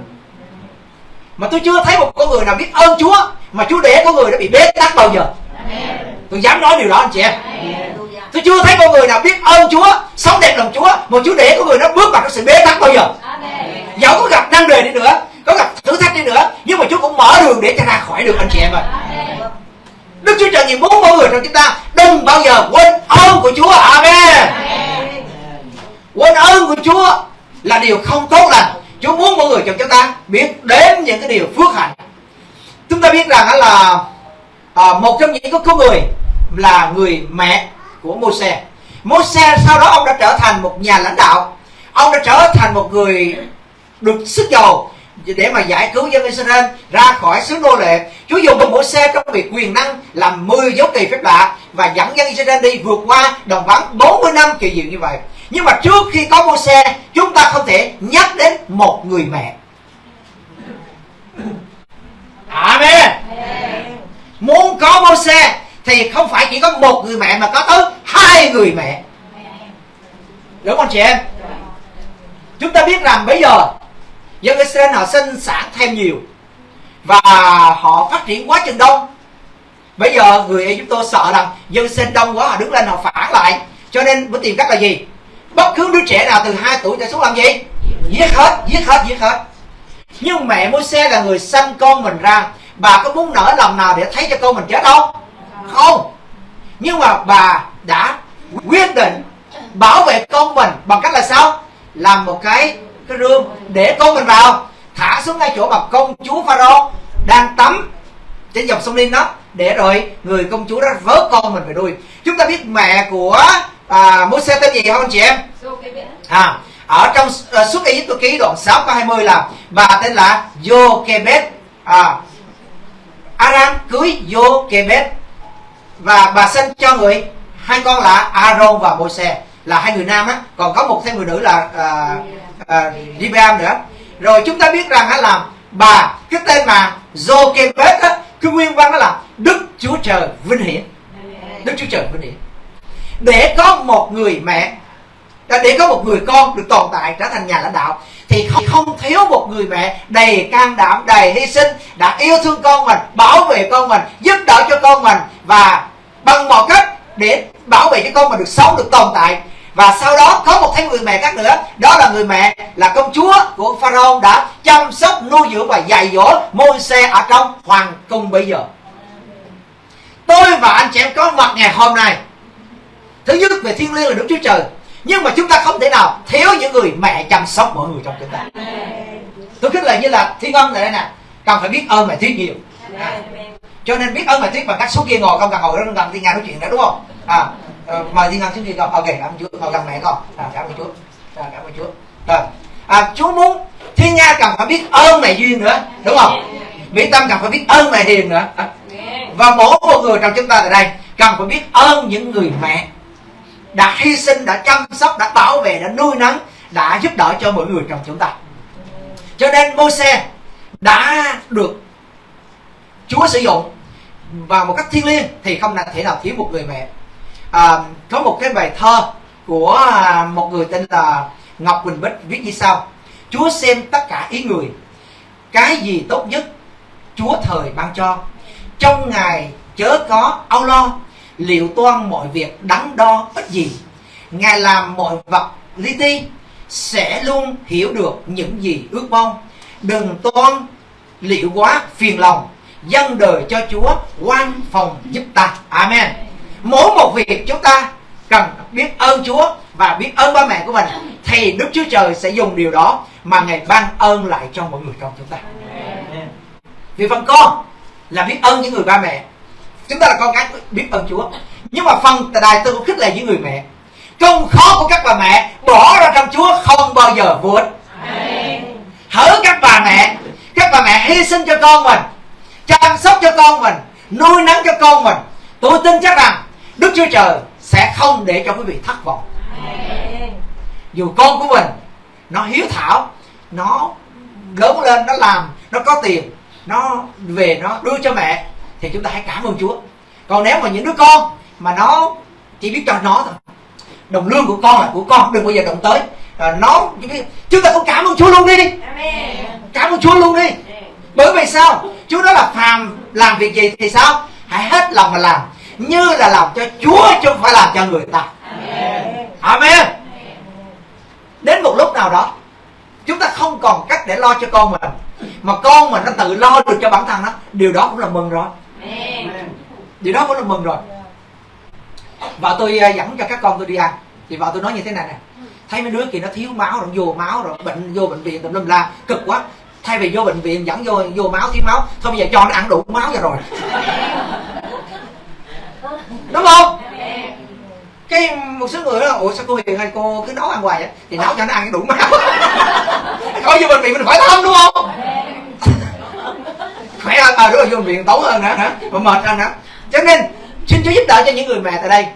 Mà tôi chưa thấy một con người nào biết ơn Chúa mà Chúa để con người đã bị bế tắc bao giờ tôi dám nói điều đó anh chị em. Tôi chưa thấy con người nào biết ơn Chúa sống đẹp lòng Chúa mà Chúa để con người nó bước vào trong sự bế tắc bao giờ. Dẫu có gặp năng đề đi nữa có gặp thử thách đi nữa nhưng mà Chúa cũng mở đường để cho ra khỏi được anh chị em ơi. Đức Chúa Trời nhìn muốn mọi người trong chúng ta đừng bao giờ quên ơn của Chúa. Amen. Quên ơn của Chúa là điều không tốt lành. Chúa muốn mọi người trong chúng ta biết đến những cái điều phước hạnh. Chúng ta biết rằng là à, một trong những cái con người là người mẹ của Môi-se Môi-se sau đó ông đã trở thành một nhà lãnh đạo ông đã trở thành một người được sức giàu để mà giải cứu dân Israel ra khỏi xứ nô lệ. Chúa dùng một xe trong việc quyền năng làm 10 dấu kỳ phép lạ và dẫn dân Israel đi vượt qua đồng vắng 40 năm kỳ diệu như vậy. Nhưng mà trước khi có xe, chúng ta không thể nhắc đến một người mẹ. Amen. Muốn có xe thì không phải chỉ có một người mẹ mà có tới hai người mẹ. Đúng không chị em? Chúng ta biết rằng bây giờ dân Israel họ sinh sản thêm nhiều và họ phát triển quá chừng đông. Bây giờ người Egypto sợ rằng dân sinh đông quá, họ đứng lên họ phản lại. Cho nên mới tìm cách là gì? Bất cứ đứa trẻ nào từ 2 tuổi trở xuống làm gì? Giết hết giết hết giết hết. Nhưng mẹ môi xe là người sanh con mình ra. Bà có muốn nở lòng nào để thấy cho con mình chết không? Không? Nhưng mà bà đã quyết định bảo vệ con mình bằng cách là sao? Làm một cái cái rương để con mình vào thả xuống ngay chỗ mà công chúa pharaoh đang tắm trên dòng sông Nin đó để rồi người công chúa đó vớt con mình về nuôi chúng ta biết mẹ của à, Môi-se tên gì không anh chị em? À ở trong uh, suốt Ai Cập ký đoạn 6 câu 20 là bà tên là Jochebed à Aram cưới Jochebed và bà sinh cho người hai con là Aaron và Môi-se là hai người nam á. Còn có một thêm người nữ là uh, uh, Ribeam nữa. Rồi chúng ta biết rằng á là bà cái tên mà Jochebed á cái nguyên văn đó là Đức Chúa Trời vinh hiển. Đức Chúa Trời vinh hiển. Để có một người mẹ để có một người con được tồn tại trở thành nhà lãnh đạo thì không, không thiếu một người mẹ đầy can đảm đầy hy sinh đã yêu thương con mình bảo vệ con mình giúp đỡ cho con mình và bằng mọi cách để bảo vệ cho con mà được sống, được tồn tại. Và sau đó có một thêm người mẹ khác nữa, đó là người mẹ là công chúa của pharaoh đã chăm sóc, nuôi dưỡng và dạy dỗ môi xe ở trong hoàng cung bây giờ. Tôi và anh chị em có mặt ngày hôm nay. Thứ nhất về thiên liêng là đức chúa trời. Nhưng mà chúng ta không thể nào thiếu những người mẹ chăm sóc mọi người trong chúng ta. Tôi khích lệ như là thiên âm này đây nè. Cần phải biết ơn mẹ thiết nhiều. À cho nên biết ơn mẹ thuyết bằng cách số kia ngồi không cần ngồi đó gần thiên nga nói chuyện nữa đúng không? À ờ, mời thiên ngang xuống kia con. Ok cảm ơn chúa. Ngồi gần mẹ con. À, cảm ơn chúa. À, cảm ơn chúa. Rồi. À, chúa muốn thiên nga cần phải biết ơn mẹ duyên nữa đúng không? Mỹ tâm cần phải biết ơn mẹ hiền nữa. À. và mỗi một người trong chúng ta tại đây cần phải biết ơn những người mẹ đã hy sinh đã chăm sóc đã bảo vệ đã nuôi nấng đã giúp đỡ cho mọi người trong chúng ta. Cho nên môi xe đã được chúa sử dụng vào một cách thiêng liêng thì không thể nào thiếu một người mẹ. À, có một cái bài thơ của à, một người tên là Ngọc Quỳnh Bích viết như sau. Chúa xem tất cả ý người cái gì tốt nhất Chúa thời ban cho. Trong ngày chớ có âu lo liệu toan mọi việc đắn đo ít gì. Ngài làm mọi vật li ti sẽ luôn hiểu được những gì ước mong. Đừng toan liệu quá phiền lòng dân đời cho chúa quan phòng giúp ta amen mỗi một việc chúng ta cần biết ơn Chúa và biết ơn ba mẹ của mình thì Đức Chúa Trời sẽ dùng điều đó mà Ngài ban ơn lại cho mọi người trong chúng ta. Vì phần con là biết ơn những người ba mẹ. Chúng ta là con cái biết ơn Chúa. Nhưng mà phần tôi cũng khích lệ những người mẹ. Công khó của các bà mẹ bỏ ra trong Chúa không bao giờ ích. Hỡi các bà mẹ, các bà mẹ hy sinh cho con mình, chăm sóc cho con mình, nuôi nấng cho con mình. Tôi tin chắc rằng Đức Chúa Trời sẽ không để cho quý vị thất vọng. Dù con của mình nó hiếu thảo nó lớn lên nó làm nó có tiền nó về nó đưa cho mẹ thì chúng ta hãy cảm ơn chúa. Còn nếu mà những đứa con mà nó chỉ biết cho nó thôi đồng lương của con là của con đừng bao giờ động tới. À, nó chúng ta cũng cảm ơn chúa luôn đi. Đi cảm ơn chúa luôn đi. Bởi vì sao chúa nói là phàm làm việc gì thì sao? Hãy hết lòng mà làm. Như là làm cho chúa chứ không phải làm cho người ta. Amen. Đến một lúc nào đó, chúng ta không còn cách để lo cho con mình. Mà con mình nó tự lo được cho bản thân nó điều đó cũng là mừng rồi. Điều đó cũng là mừng rồi. Và tôi à, dẫn cho các con tôi đi ăn. Thì vợ tôi nói như thế này nè. Thấy mấy đứa kia nó thiếu máu rồi, vô máu rồi, bệnh, vô bệnh viện, tùm lum la. Cực quá thay vì vô bệnh viện, dẫn vô vô máu, thiếu máu. Thôi bây giờ cho nó ăn đủ máu cho rồi. Đúng không? Cái một số người đó, ủa, sao cô hiền hay cô cứ nấu ăn hoài vậy? Thì nấu cho nó ăn đủ máu. [laughs] Coi vô bệnh viện mình khỏi thơm đúng không? [laughs] Khỏe hơn à đúng rồi, vô bệnh viện tốn hơn nữa, hả? Mà mệt hơn nữa. Cho nên, xin chúa giúp đỡ cho những người mẹ tại đây.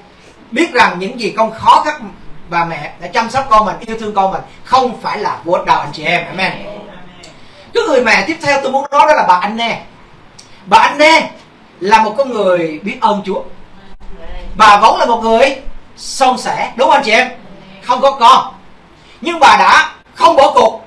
Biết rằng những gì con khó khăn, bà mẹ đã chăm sóc con mình, yêu thương con mình, không phải là vô đầu anh chị em. Amen cái người mẹ tiếp theo tôi muốn nói đó là bà anh nè. Bà anh nè là một con người biết ơn chúa. Bà vốn là một người son sẻ đúng không anh chị em? Không có con. Nhưng bà đã không bỏ cuộc.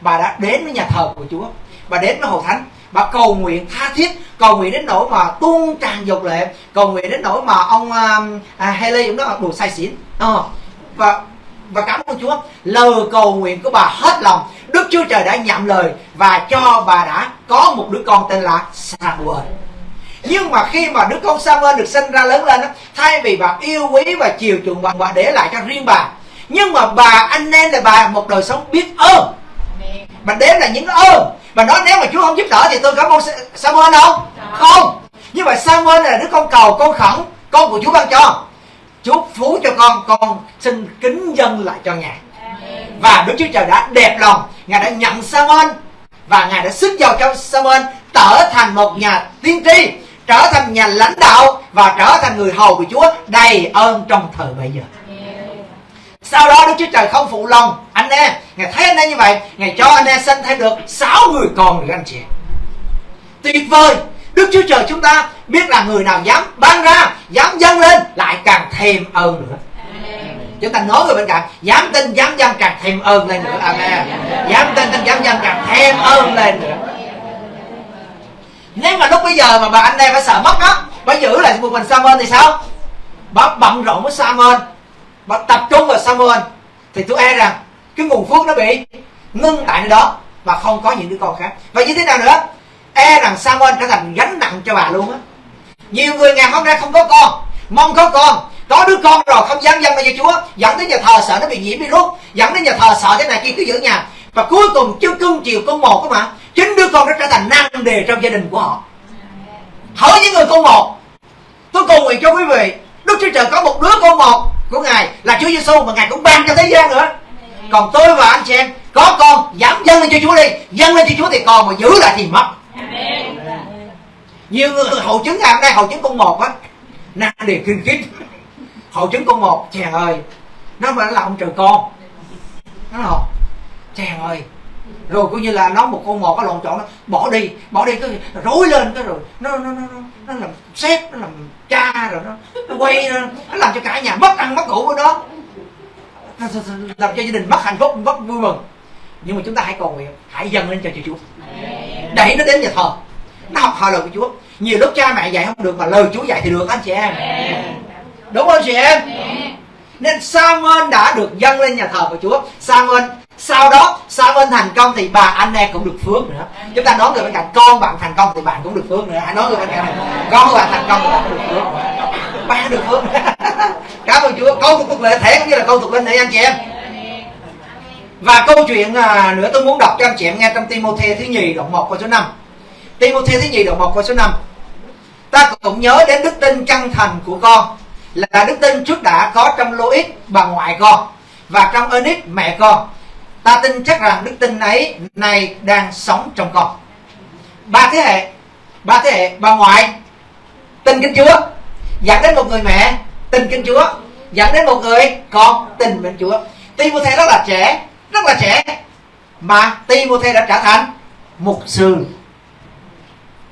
Bà đã đến với nhà thờ của chúa. Bà đến với hội thánh. Bà cầu nguyện tha thiết cầu nguyện đến nỗi mà tuôn tràn dục lệ cầu nguyện đến nỗi mà ông uh, à, Haley cũng đó đồ say xỉn. À, và và cảm ơn Chúa. Lời cầu nguyện của bà hết lòng. Đức Chúa Trời đã nhậm lời và cho bà đã có một đứa con tên là Samuel. Nhưng mà khi mà đứa con Samuel được sinh ra lớn lên thay vì bà yêu quý và chiều chuộng bà, bà để lại cho riêng bà. Nhưng mà bà anh em là bà một đời sống biết ơn. Bà đếm là những ơn. Bà nói nếu mà Chúa không giúp đỡ thì tôi cảm ơn Samuel không? Không. Như vậy Samuel là đứa con cầu con khẩn con của Chúa ban cho. Chúa phú cho con con xin kính dân lại cho Ngài và Đức Chúa Trời đã đẹp lòng. Ngài đã nhận Samuel và Ngài đã sức vào cho Samuel trở thành một nhà tiên tri, trở thành nhà lãnh đạo và trở thành người hầu của Chúa đầy ơn trong thời bây giờ. Sau đó Đức Chúa Trời không phụ lòng anh em. Ngài thấy anh em như vậy, Ngài cho anh em sinh thêm được sáu người con nữa anh chị Tuyệt vời! Đức Chúa Trời chúng ta biết là người nào dám ban ra, Dám dâng lên, Lại càng thêm ơn nữa. Chúng ta nói người bên cạnh, Dám tin, dám dâng càng thêm ơn lên nữa. Amen. Dám tin tin, dám dâng càng thêm ơn lên nữa. Nếu mà lúc bây giờ mà bà anh em phải sợ mất đó, Bà giữ lại một mình Samuel thì sao? Bà bận rộn với Samuel Bà tập trung vào Samuel Thì tôi e rằng, Cái nguồn phước nó bị ngưng tại nơi đó Và không có những đứa con khác. Và như thế nào nữa? E rằng Samuel trở thành gánh nặng cho bà luôn á. Nhiều người ngày hôm nay không có con, mong có con có đứa con rồi không dám dâng cho Chúa. Dẫn đến nhà thờ sợ nó bị nhiễm virus dẫn đến nhà thờ sợ thế này kia cứ giữ nhà. Và cuối cùng chưa cưng chiều con một các bạn chính đứa con nó trở thành năng đề trong gia đình của họ. Hỏi những người con một. Tôi cầu nguyện cho quý vị Đức Chúa Trời có một đứa con một của Ngài là Chúa Giêsu mà Ngài cũng ban cho thế gian nữa. Còn tôi và anh chị em có con dám dâng lên cho Chúa đi. Dâng lên cho Chúa thì còn mà giữ lại thì mất. Nhiều người hội chứng ngày hôm nay hội chứng con một á năng đề kinh khiếp hội chứng con một chàng ơi. Nó mà là ông trời con. Nó không chàng ơi. Rồi coi như là nó một con một nó lộn trộn nó bỏ đi bỏ đi cái rối lên cái rồi. Nó nó nó nó, nó làm sếp nó làm cha rồi nó nó quay nó, nó làm cho cả nhà mất ăn mất ngủ của nó làm cho gia đình mất hạnh phúc mất vui mừng. Nhưng mà chúng ta hãy cầu nguyện hãy dâng lên cho Chúa đẩy nó đến nhà thờ nó học hỏi lời của Chúa. Nhiều lúc cha mẹ dạy không được mà lời Chúa dạy thì được anh chị em đúng không chị em? Nên Samuel đã được dâng lên nhà thờ của Chúa? Samuel sau đó Samuel thành công thì bà anh em cũng được phước nữa. Chúng ta nói người bên cạnh con bạn thành công thì bạn cũng được phước nữa. Hãy nói người bên cạnh con bạn thành công thì bạn cũng được phước ba được phước [laughs] cảm ơn Chúa. Câu tục lệ thể cũng như là câu tục linh để anh chị em. Và câu chuyện à, nữa tôi muốn đọc cho anh chị em nghe trong Timothy thứ nhì đoạn 1 câu số 5 Timothy thứ nhì đoạn 1 câu số 5 Ta cũng nhớ đến đức tin chân thành của con là đức tin trước đã có trong Lois bà ngoại con, Và trong Ernest mẹ con. Ta tin chắc rằng đức tin ấy, này đang sống trong con. Ba thế hệ, Ba thế hệ, bà ngoại, Tin kính Chúa. Dẫn đến một người mẹ, Tin kính Chúa. Dẫn đến một người con, tin mến Chúa. Timothy rất là trẻ, rất là trẻ. Mà Timothy đã trở thành mục sư.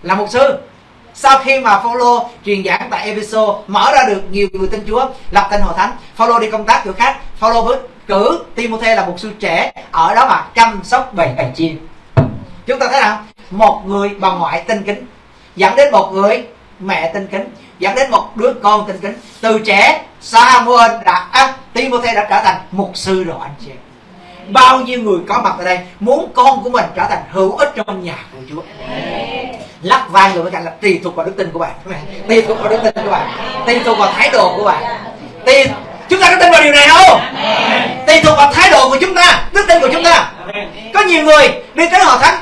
Là mục sư sau khi mà Phaolô truyền giảng tại Epheso mở ra được nhiều người tin Chúa lập tên hội thánh Phaolô đi công tác chỗ khác Phaolô với cử Timothy là một sư trẻ ở đó mà chăm sóc bầy bầy chiên chúng ta thấy nào một người bà ngoại tinh kính dẫn đến một người mẹ tinh kính dẫn đến một đứa con tinh kính. Từ trẻ Samuel đã à, Timothy đã trở thành mục sư rồi anh chị bao nhiêu người có mặt ở đây muốn con của mình trở thành hữu ích trong nhà của Chúa lắc vai người bên cạnh là tùy thuộc vào đức tin của bạn. Tùy thuộc vào đức tin của bạn. Tùy thuộc vào thái độ của bạn. Tùy, chúng ta có tin vào điều này không? Tùy thuộc vào thái độ của chúng ta, đức tin của chúng ta. Có nhiều người đi tới hội thánh,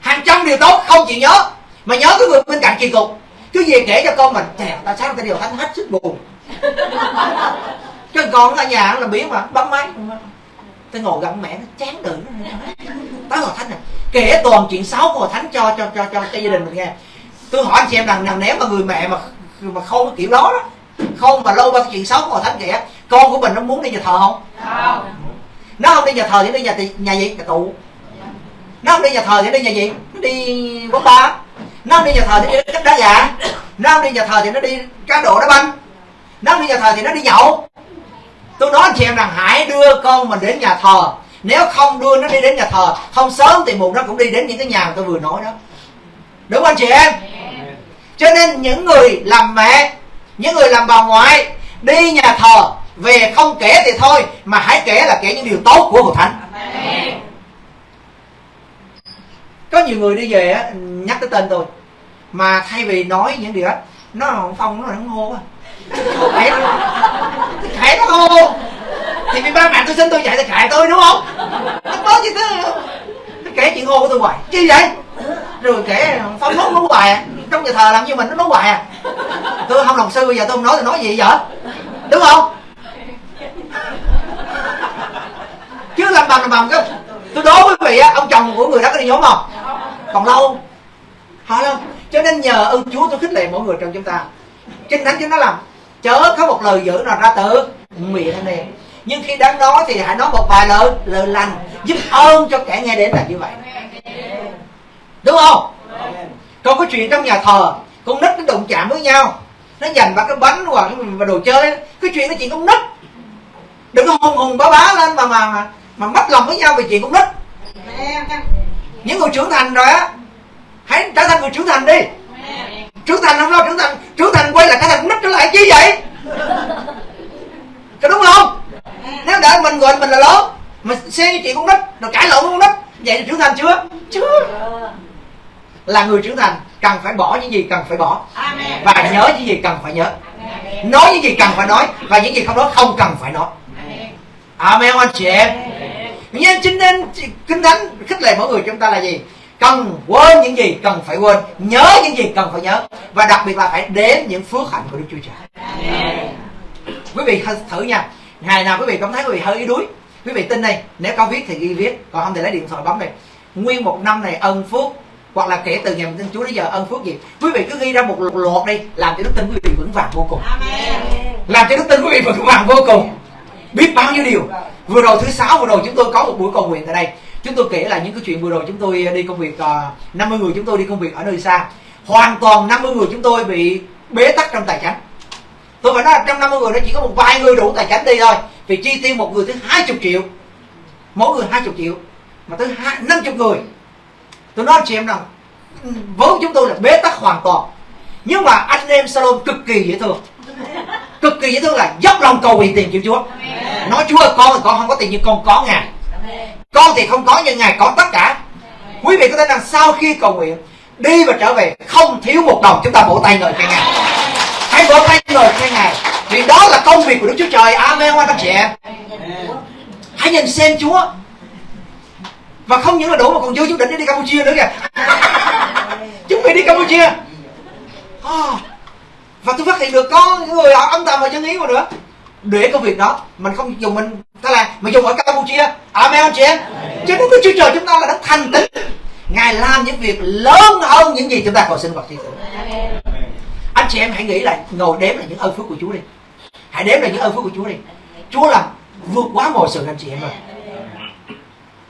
hàng trăm điều tốt không chịu nhớ, mà nhớ cái người bên cạnh kỳ cục. Cứ về kể cho con mình chèo ta sáng ta điều thánh hết sức buồn. Cho con ở nhà là biến mà, bấm máy tôi ngồi gần mẹ nó chán đời nó tới hội thánh này kể toàn chuyện xấu của thánh cho cho cho cho, cho gia đình mình nghe. Tôi hỏi anh chị em rằng rằng nếu mà người mẹ mà mà không kiểu đó đó. Không mà lâu bao chuyện xấu của thánh kể con của mình nó muốn đi nhà thờ không? Không. Nó không đi nhà thờ thì đi nhà nhà gì? Nhà tụ nó không đi nhà thờ thì đi nhà gì? Nó đi bóng ba. Nó không đi nhà thờ thì đi đá gà. Nó không đi nhà thờ thì nó đi cá độ đá banh. Nó không đi nhà thờ thì nó đi nhậu tôi nói chị em rằng hãy đưa con mình đến nhà thờ. Nếu không đưa nó đi đến nhà thờ không sớm thì muộn nó cũng đi đến những cái nhà mà tôi vừa nói đó. Đúng không anh chị em? Cho nên những người làm mẹ những người làm bà ngoại đi nhà thờ về không kể thì thôi mà hãy kể là kể những điều tốt của hội thánh. Có nhiều người đi về á nhắc tới tên tôi mà thay vì nói những điều đó nó phong nó nó hô á thì vì ba mẹ tôi xin tôi dạy tôi khải tôi, đúng không? Nó có gì thế nó kể chuyện hô của tôi hoài. Chi vậy? Rồi kể phóng nói nói hoài à. Trong nhà thờ làm như mình nó nói hoài à. Tôi không lòng sư, bây giờ tôi không nói thì nói gì vậy? Đúng không? Chứ làm bằng làm bằng cái tôi đố quý vị á, ông chồng của người đó có đi nhóm không? Còn lâu? Hỏi không? Cho nên nhờ ơn chúa tôi khích lệ mỗi người trong chúng ta. Kinh thánh chúng nó làm, chớ có một lời dữ nào ra tự miệng anh em. Nhưng khi đáng nói thì hãy nói một vài lời lời lành giúp ơn cho kẻ nghe đến là như vậy. Đúng không? Còn có chuyện trong nhà thờ con nít nó đụng chạm với nhau. Nó giành vào cái bánh hoặc cái đồ chơi cái chuyện nó chuyện con nít đừng có hùng hùng bá bá lên mà mà mà, mà mất lòng với nhau về chuyện con nít những người trưởng thành rồi á hãy trở thành người trưởng thành đi. Trưởng thành không lo trưởng thành trưởng thành quay lại trở thành nít trở lại chi vậy? Có đúng không? Nếu để mình gọi mình là lớn mà xen cái chuyện con nít rồi cãi lộn con nít vậy là trưởng thành chưa? Chưa. Là người trưởng thành cần phải bỏ những gì cần phải bỏ. Và nhớ những gì cần phải nhớ. Nói những gì cần phải nói và những gì không nói không cần phải nói. Amen. Anh chị em. Nhưng chính nên kinh thánh khích lệ mỗi người chúng ta là gì? Cần quên những gì cần phải quên nhớ những gì cần phải nhớ và đặc biệt là phải đến những phước hạnh của đức chúa trời quý vị thử nha. Ngày nào quý vị cảm thấy quý vị hơi yếu đuối quý vị tin đây nếu có viết thì ghi viết còn không thì lấy điện thoại bấm đây nguyên một năm này ân phước hoặc là kể từ ngày mình tin Chúa đến giờ ân phước gì. Quý vị cứ ghi ra một loạt đi làm cho đức tin quý vị vững vàng vô cùng. Làm cho đức tin quý vị vững vàng vô cùng. Biết bao nhiêu điều. Vừa rồi thứ sáu vừa rồi chúng tôi có một buổi cầu nguyện tại đây. Chúng tôi kể là những cái chuyện vừa rồi chúng tôi đi công việc uh, ờ, 50 người chúng tôi đi công việc ở nơi xa. Hoàn toàn 50 người chúng tôi bị bế tắc trong tài chính tôi phải nói là trong 50 người nó chỉ có một vài người đủ tài chính đi thôi. Vì chi tiêu một người tới 20 triệu. Mỗi người 20 triệu. Mà tới 50 người. Tôi nói chị em rằng vốn chúng tôi là bế tắc hoàn toàn. Nhưng mà anh em salon cực kỳ dễ thương. Cực kỳ dễ thương là dốc lòng cầu nguyện tiền chịu chúa. Nói chúa ơi con con không có tiền nhưng con có ngài. Con thì không có nhưng ngài có tất cả. Quý vị có thể rằng sau khi cầu nguyện đi và trở về không thiếu một đồng chúng ta vỗ tay ngợi khen ngài hãy vỗ tay người khen ngài. Vì đó là công việc của đức chúa trời. Amen các chị em. Hãy nhìn xem chúa. Và không những là đủ mà còn dư chú định đi campuchia nữa kìa. [laughs] Chúng mình đi campuchia. À, và tôi phát hiện được có những người họ âm thầm và chân ý mà nữa. Để công việc đó mình không dùng mình. Ta là mình dùng ở campuchia. Amen chị em. Cho nên cái chúa trời chúng ta là đã thành tín. Ngài làm những việc lớn hơn những gì chúng ta còn sinh hoạt thi tử anh chị em hãy nghĩ lại ngồi đếm là những ơn phước của chúa đi. Hãy đếm là những ơn phước của Chúa đi. Chúa làm vượt quá mọi sự anh chị em ơi.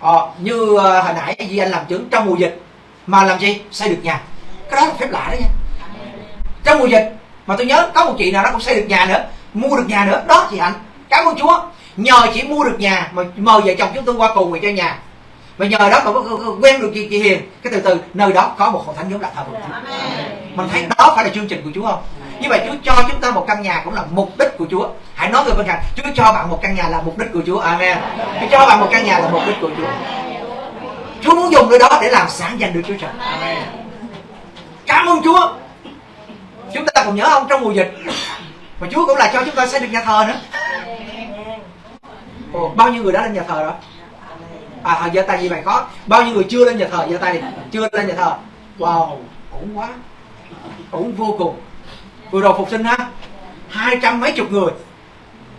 Ờ, như uh, hồi nãy Di Anh làm chứng trong mùa dịch mà làm gì xây được nhà. Cái đó là phép lạ đó nha. Trong mùa dịch mà tôi nhớ có một chị nào đó cũng xây được nhà nữa mua được nhà nữa. Đó chị hạnh cảm ơn chúa. Nhờ chỉ mua được nhà mà mời vợ chồng chúng tôi qua cùng về cho nhà. Mà nhờ đó mà quen được chị, chị hiền. Cái từ từ nơi đó có một hội thánh giống là thờ phượng. chúa mình thấy đó phải là chương trình của chúa không? Như vậy chúa cho chúng ta một căn nhà cũng là mục đích của chúa. Hãy nói người bên cạnh chúa cho bạn một căn nhà là mục đích của chúa. Amen. Chúa cho bạn một căn nhà là mục đích của chúa. Chúa muốn dùng nơi đó để làm sáng danh được chúa trời. Cảm ơn chúa. Chúng ta còn nhớ không trong mùa dịch. Mà chúa cũng là cho chúng ta xây được nhà thờ nữa. Ồ, bao nhiêu người đã lên nhà thờ rồi? À giơ tay gì mày có. Bao nhiêu người chưa lên nhà thờ? Giơ tay đi. Chưa lên nhà thờ. Wow ổn quá ổn vô cùng. Vừa rồi phục sinh ha hai trăm mấy chục người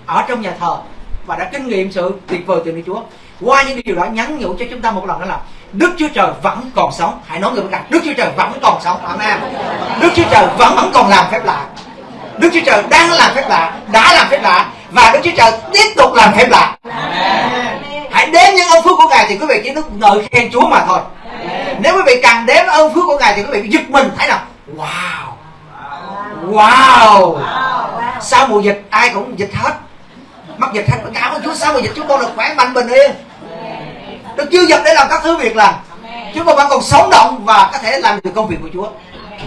ở trong nhà thờ và đã kinh nghiệm sự tuyệt vời từ Đức Chúa. Qua những điều đó nhắn nhủ cho chúng ta một lần đó là Đức Chúa Trời vẫn còn sống. Hãy nói người bên cạnh Đức Chúa Trời vẫn còn sống. Amen. Đức Chúa Trời vẫn vẫn còn làm phép lạ. Đức Chúa Trời đang làm phép lạ đã làm phép lạ và Đức Chúa Trời tiếp tục làm phép lạ. Hãy đếm những ơn phước của Ngài thì quý vị chỉ được ngợi khen Chúa mà thôi. Nếu quý vị càng đếm ơn phước của Ngài thì quý vị giật mình thấy nào wow. Wow. Sau mùa dịch, ai cũng dịch hết. Mắc dịch hết cảm ơn Chúa sau mùa dịch chúng con được khỏe mạnh bình yên. Được chưa dập để làm các thứ việc làm. Chúng con vẫn còn sống động và có thể làm được công việc của Chúa.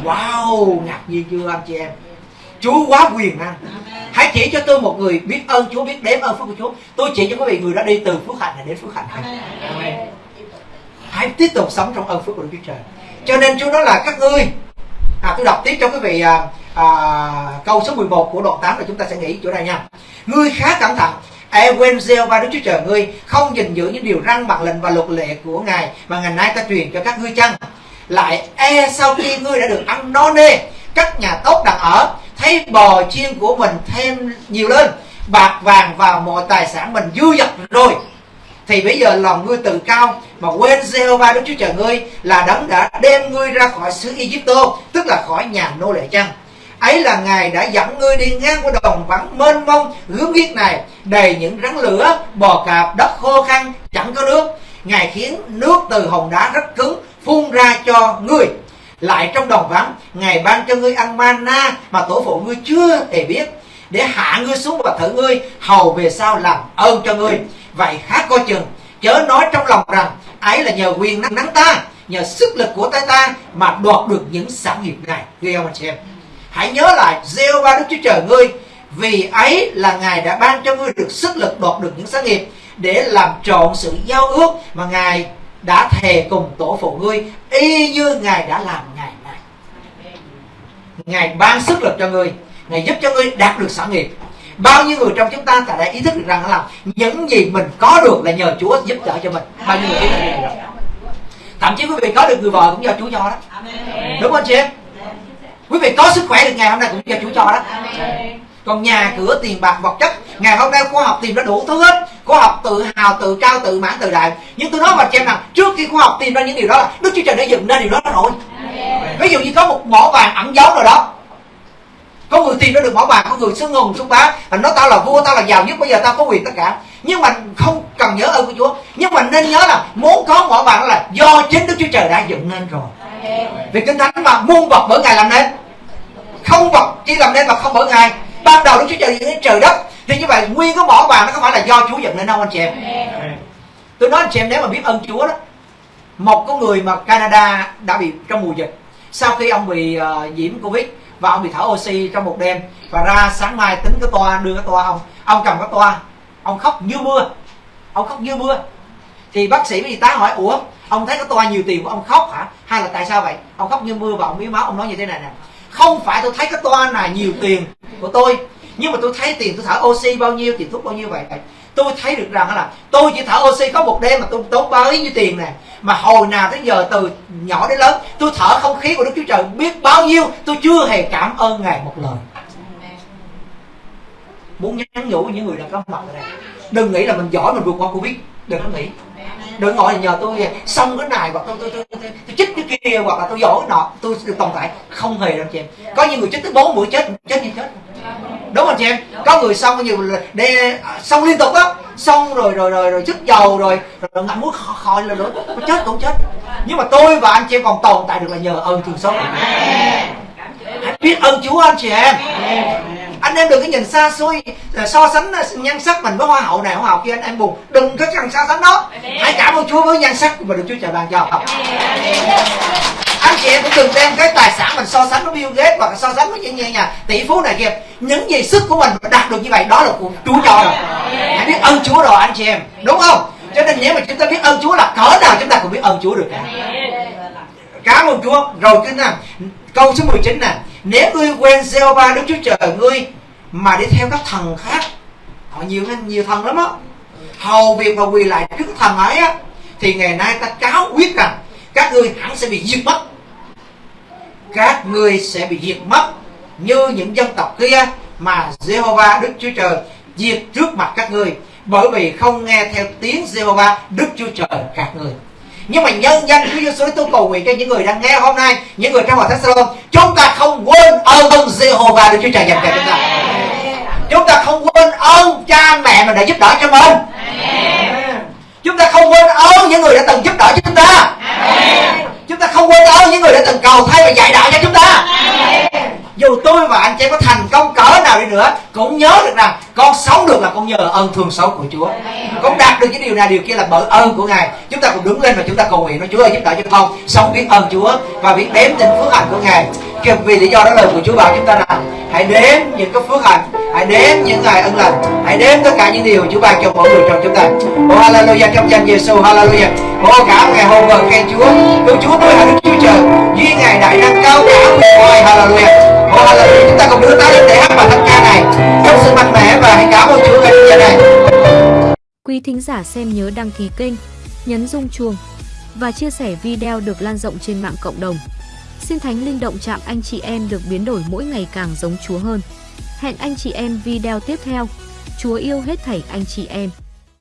Wow, ngạc nhiên chưa anh chị em? Chúa quá quyền năng. Hãy chỉ cho tôi một người biết ơn Chúa, Biết đếm ơn phước của Chúa. Tôi chỉ cho quý vị người đã đi từ phước hạnh này đến phước hạnh này. Hãy tiếp tục sống trong ơn phước của Đức Chúa Trời. Cho nên Chúa nói là các ngươi à, Tôi đọc tiếp cho quý vị à, à, Câu số 11 của đoạn 8 là chúng ta sẽ nghĩ chỗ này nha. Ngươi khá cẩn thận E quên gieo ba Đức Chúa Trời ngươi Không gìn giữ những điều răn bằng lệnh và luật lệ của Ngài Mà ngày nay ta truyền cho các ngươi chăng? Lại e sau khi ngươi đã được ăn no nê Các nhà tốt đặt ở thấy bò chiên của mình thêm nhiều lên bạc vàng và mọi tài sản mình dư dật rồi thì bây giờ lòng ngươi từ cao, mà quên Jehovah Đức Chúa Trời ngươi là đấng đã đem ngươi ra khỏi xứ Egypto, tức là khỏi nhà nô lệ chăng? Ấy là ngài đã dẫn ngươi đi ngang qua đồng vắng mênh mông, gớm ghiếc này, đầy những rắn lửa, bò cạp, đất khô khăn, chẳng có nước. Ngài khiến nước từ hòn đá rất cứng, phun ra cho ngươi. Lại trong đồng vắng, ngài ban cho ngươi ăn mana mà tổ phụ ngươi chưa hề biết, để hạ ngươi xuống và thử ngươi, hầu về sau làm ơn cho ngươi vậy khá coi chừng, chớ nói trong lòng rằng ấy là nhờ quyền năng nắng ta, nhờ sức lực của tay ta mà đoạt được những sản nghiệp này. Ghê ông anh chị em? Hãy nhớ lại gieo ba đức chúa trời ngươi, vì ấy là ngài đã ban cho ngươi được sức lực đoạt được những sản nghiệp để làm trọn sự giao ước mà ngài đã thề cùng tổ phụ ngươi, y như ngài đã làm ngày nay. Ngài ban sức lực cho ngươi, ngài giúp cho ngươi đạt được sản nghiệp bao nhiêu người trong chúng ta tại đây ý thức được rằng là những gì mình có được là nhờ Chúa giúp đỡ cho mình. Bao nhiêu người ý thức được thậm chí quý vị có được người vợ cũng do Chúa cho đó. Đúng không chị em? Quý vị có sức khỏe được ngày hôm nay cũng do Chúa cho đó. Còn nhà cửa tiền bạc vật chất ngày hôm nay khoa học tìm ra đủ thứ hết. Khoa học tự hào tự cao tự mãn tự đại. Nhưng tôi nói mà xem rằng trước khi khoa học tìm ra những điều đó đức chúa trời đã dựng ra điều đó rồi ví dụ như có một mỏ vàng ẩn giấu rồi đó có người tìm ra được mỏ vàng có người xưng hùng xưng bá. Nói tao là vua tao là giàu nhất bây giờ tao có quyền tất cả. Nhưng mà không cần nhớ ơn của chúa. Nhưng mà nên nhớ là muốn có mỏ vàng là do chính đức chúa trời đã dựng nên rồi. Vì kinh thánh mà muôn vật bởi ngài làm nên. Không vật chỉ làm nên mà không bởi ngài. Ban đầu đức chúa trời dựng nên trời đất. Thì như vậy nguyên cái mỏ vàng nó không phải là do chúa dựng nên đâu anh chị em. Tôi nói anh chị em nếu mà biết ơn chúa đó một con người mà canada đã bị trong mùa dịch sau khi ông bị uh, nhiễm covid và ông bị thở oxy trong một đêm và ra sáng mai tính cái toa đưa cái toa ông ông cầm cái toa ông khóc như mưa ông khóc như mưa. Thì bác sĩ y tá hỏi ủa ông thấy cái toa nhiều tiền của ông khóc hả? Hay là tại sao vậy? Ông khóc như mưa và ông miếu máu ông nói như thế này nè. Không phải tôi thấy cái toa này nhiều tiền của tôi nhưng mà tôi thấy tiền tôi thở oxy bao nhiêu tiền thuốc bao nhiêu vậy tôi thấy được rằng là tôi chỉ thở oxy có một đêm mà tôi tốn bao nhiêu tiền nè. Mà hồi nào tới giờ từ nhỏ đến lớn tôi thở không khí của đức chúa trời biết bao nhiêu tôi chưa hề cảm ơn ngài một lời. Muốn nhắn nhủ những người đang có mặt ở đây đừng nghĩ là mình giỏi mình vượt qua covid đừng có nghĩ. Đừng gọi là nhờ tôi xong cái này hoặc tôi tôi, tôi, tôi, tôi, tôi chích cái kia hoặc là tôi giỏi nọ tôi được tồn tại. Không hề đâu chị em. Có những người chích tới bốn mũi chết chết như chết đúng không chị chị em? Có người xong nhiều để xong liên tục đó xong rồi rồi rồi rồi chất dầu rồi rồi ngậm muốn khỏi là nữa chết cũng chết. Nhưng mà tôi và anh chị em còn tồn tại được là nhờ ơn thương xót hãy biết ơn Chúa anh chị em. Anh em đừng có nhìn xa xôi so sánh nhan sắc mình với hoa hậu này hoa hậu kia anh em buồn. Đừng có cần so sánh đó. Hãy cảm ơn Chúa với nhan sắc mà được Chúa trời ban cho chị em cũng đừng đem cái tài sản mình so sánh với Bill Gates hoặc so sánh với những nhà tỷ phú này kia những gì sức của mình đạt được như vậy, đó là của Chúa cho rồi hãy biết ơn Chúa rồi, anh chị em. Đúng không? Cho nên nếu mà chúng ta biết ơn Chúa là cỡ nào chúng ta cũng biết ơn Chúa được cả. Cảm ơn Chúa, rồi cái nào? Câu số 19 nè. Nếu ngươi quen gieo ba Đức Chúa Trời, ngươi mà đi theo các thần khác, họ nhiều nhiều thần lắm á. Hầu việc và quỳ lại trước thần ấy á, thì ngày nay ta cáo quyết rằng các ngươi hẳn sẽ bị diệt mất các ngươi sẽ bị diệt mất như những dân tộc kia mà Jehovah Đức Chúa Trời diệt trước mặt các ngươi. Bởi vì không nghe theo tiếng Jehovah Đức Chúa Trời các ngươi nhưng mà nhân danh Chúa Giêsu tôi cầu nguyện cho những người đang nghe hôm nay những người trong hội thánh chúng ta không quên ơn Jehovah Đức Chúa Trời dành cho chúng ta. Chúng ta không quên ơn cha mẹ mình đã giúp đỡ cho mình. Chúng ta không quên ơn những người đã từng giúp đỡ cho chúng ta ta không quên ơn những người đã từng cầu thay và dạy đạo cho chúng ta. Dù tôi và anh chị có thành công cỡ nào đi nữa cũng nhớ được rằng con sống được là con nhờ ơn thương xót của Chúa. Con đạt được những điều này điều kia là bởi ơn của Ngài. Chúng ta cùng đứng lên và chúng ta cầu nguyện nói Chúa ơi giúp đỡ cho con sống biết ơn Chúa và biết đếm trên phước hạnh của Ngài. Vì lý do đó lời của Chúa bảo chúng ta rằng hãy đếm những cái phước hạnh hãy đếm những ngày ân lành hãy đếm tất cả những điều Chúa ban cho mỗi người trong chúng ta. Ô hallelujah trong danh Giêsu hallelujah. Ô cả ngày hôm vời khen Chúa cứu Chúa tôi là Đức Chúa Trời. Duy ngài đại năng cao cả thoại hallelujah. Ô hallelujah. Chúng ta cùng đưa tay lên để hát bài thánh ca này. Trong sự mạnh mẽ và hãy cảm ơn chú ngày giờ này quý thính giả xem nhớ đăng ký kênh, nhấn rung chuông và chia sẻ video được lan rộng trên mạng cộng đồng Xin Thánh Linh động chạm anh chị em được biến đổi mỗi ngày càng giống Chúa hơn. Hẹn anh chị em video tiếp theo. Chúa yêu hết thảy anh chị em.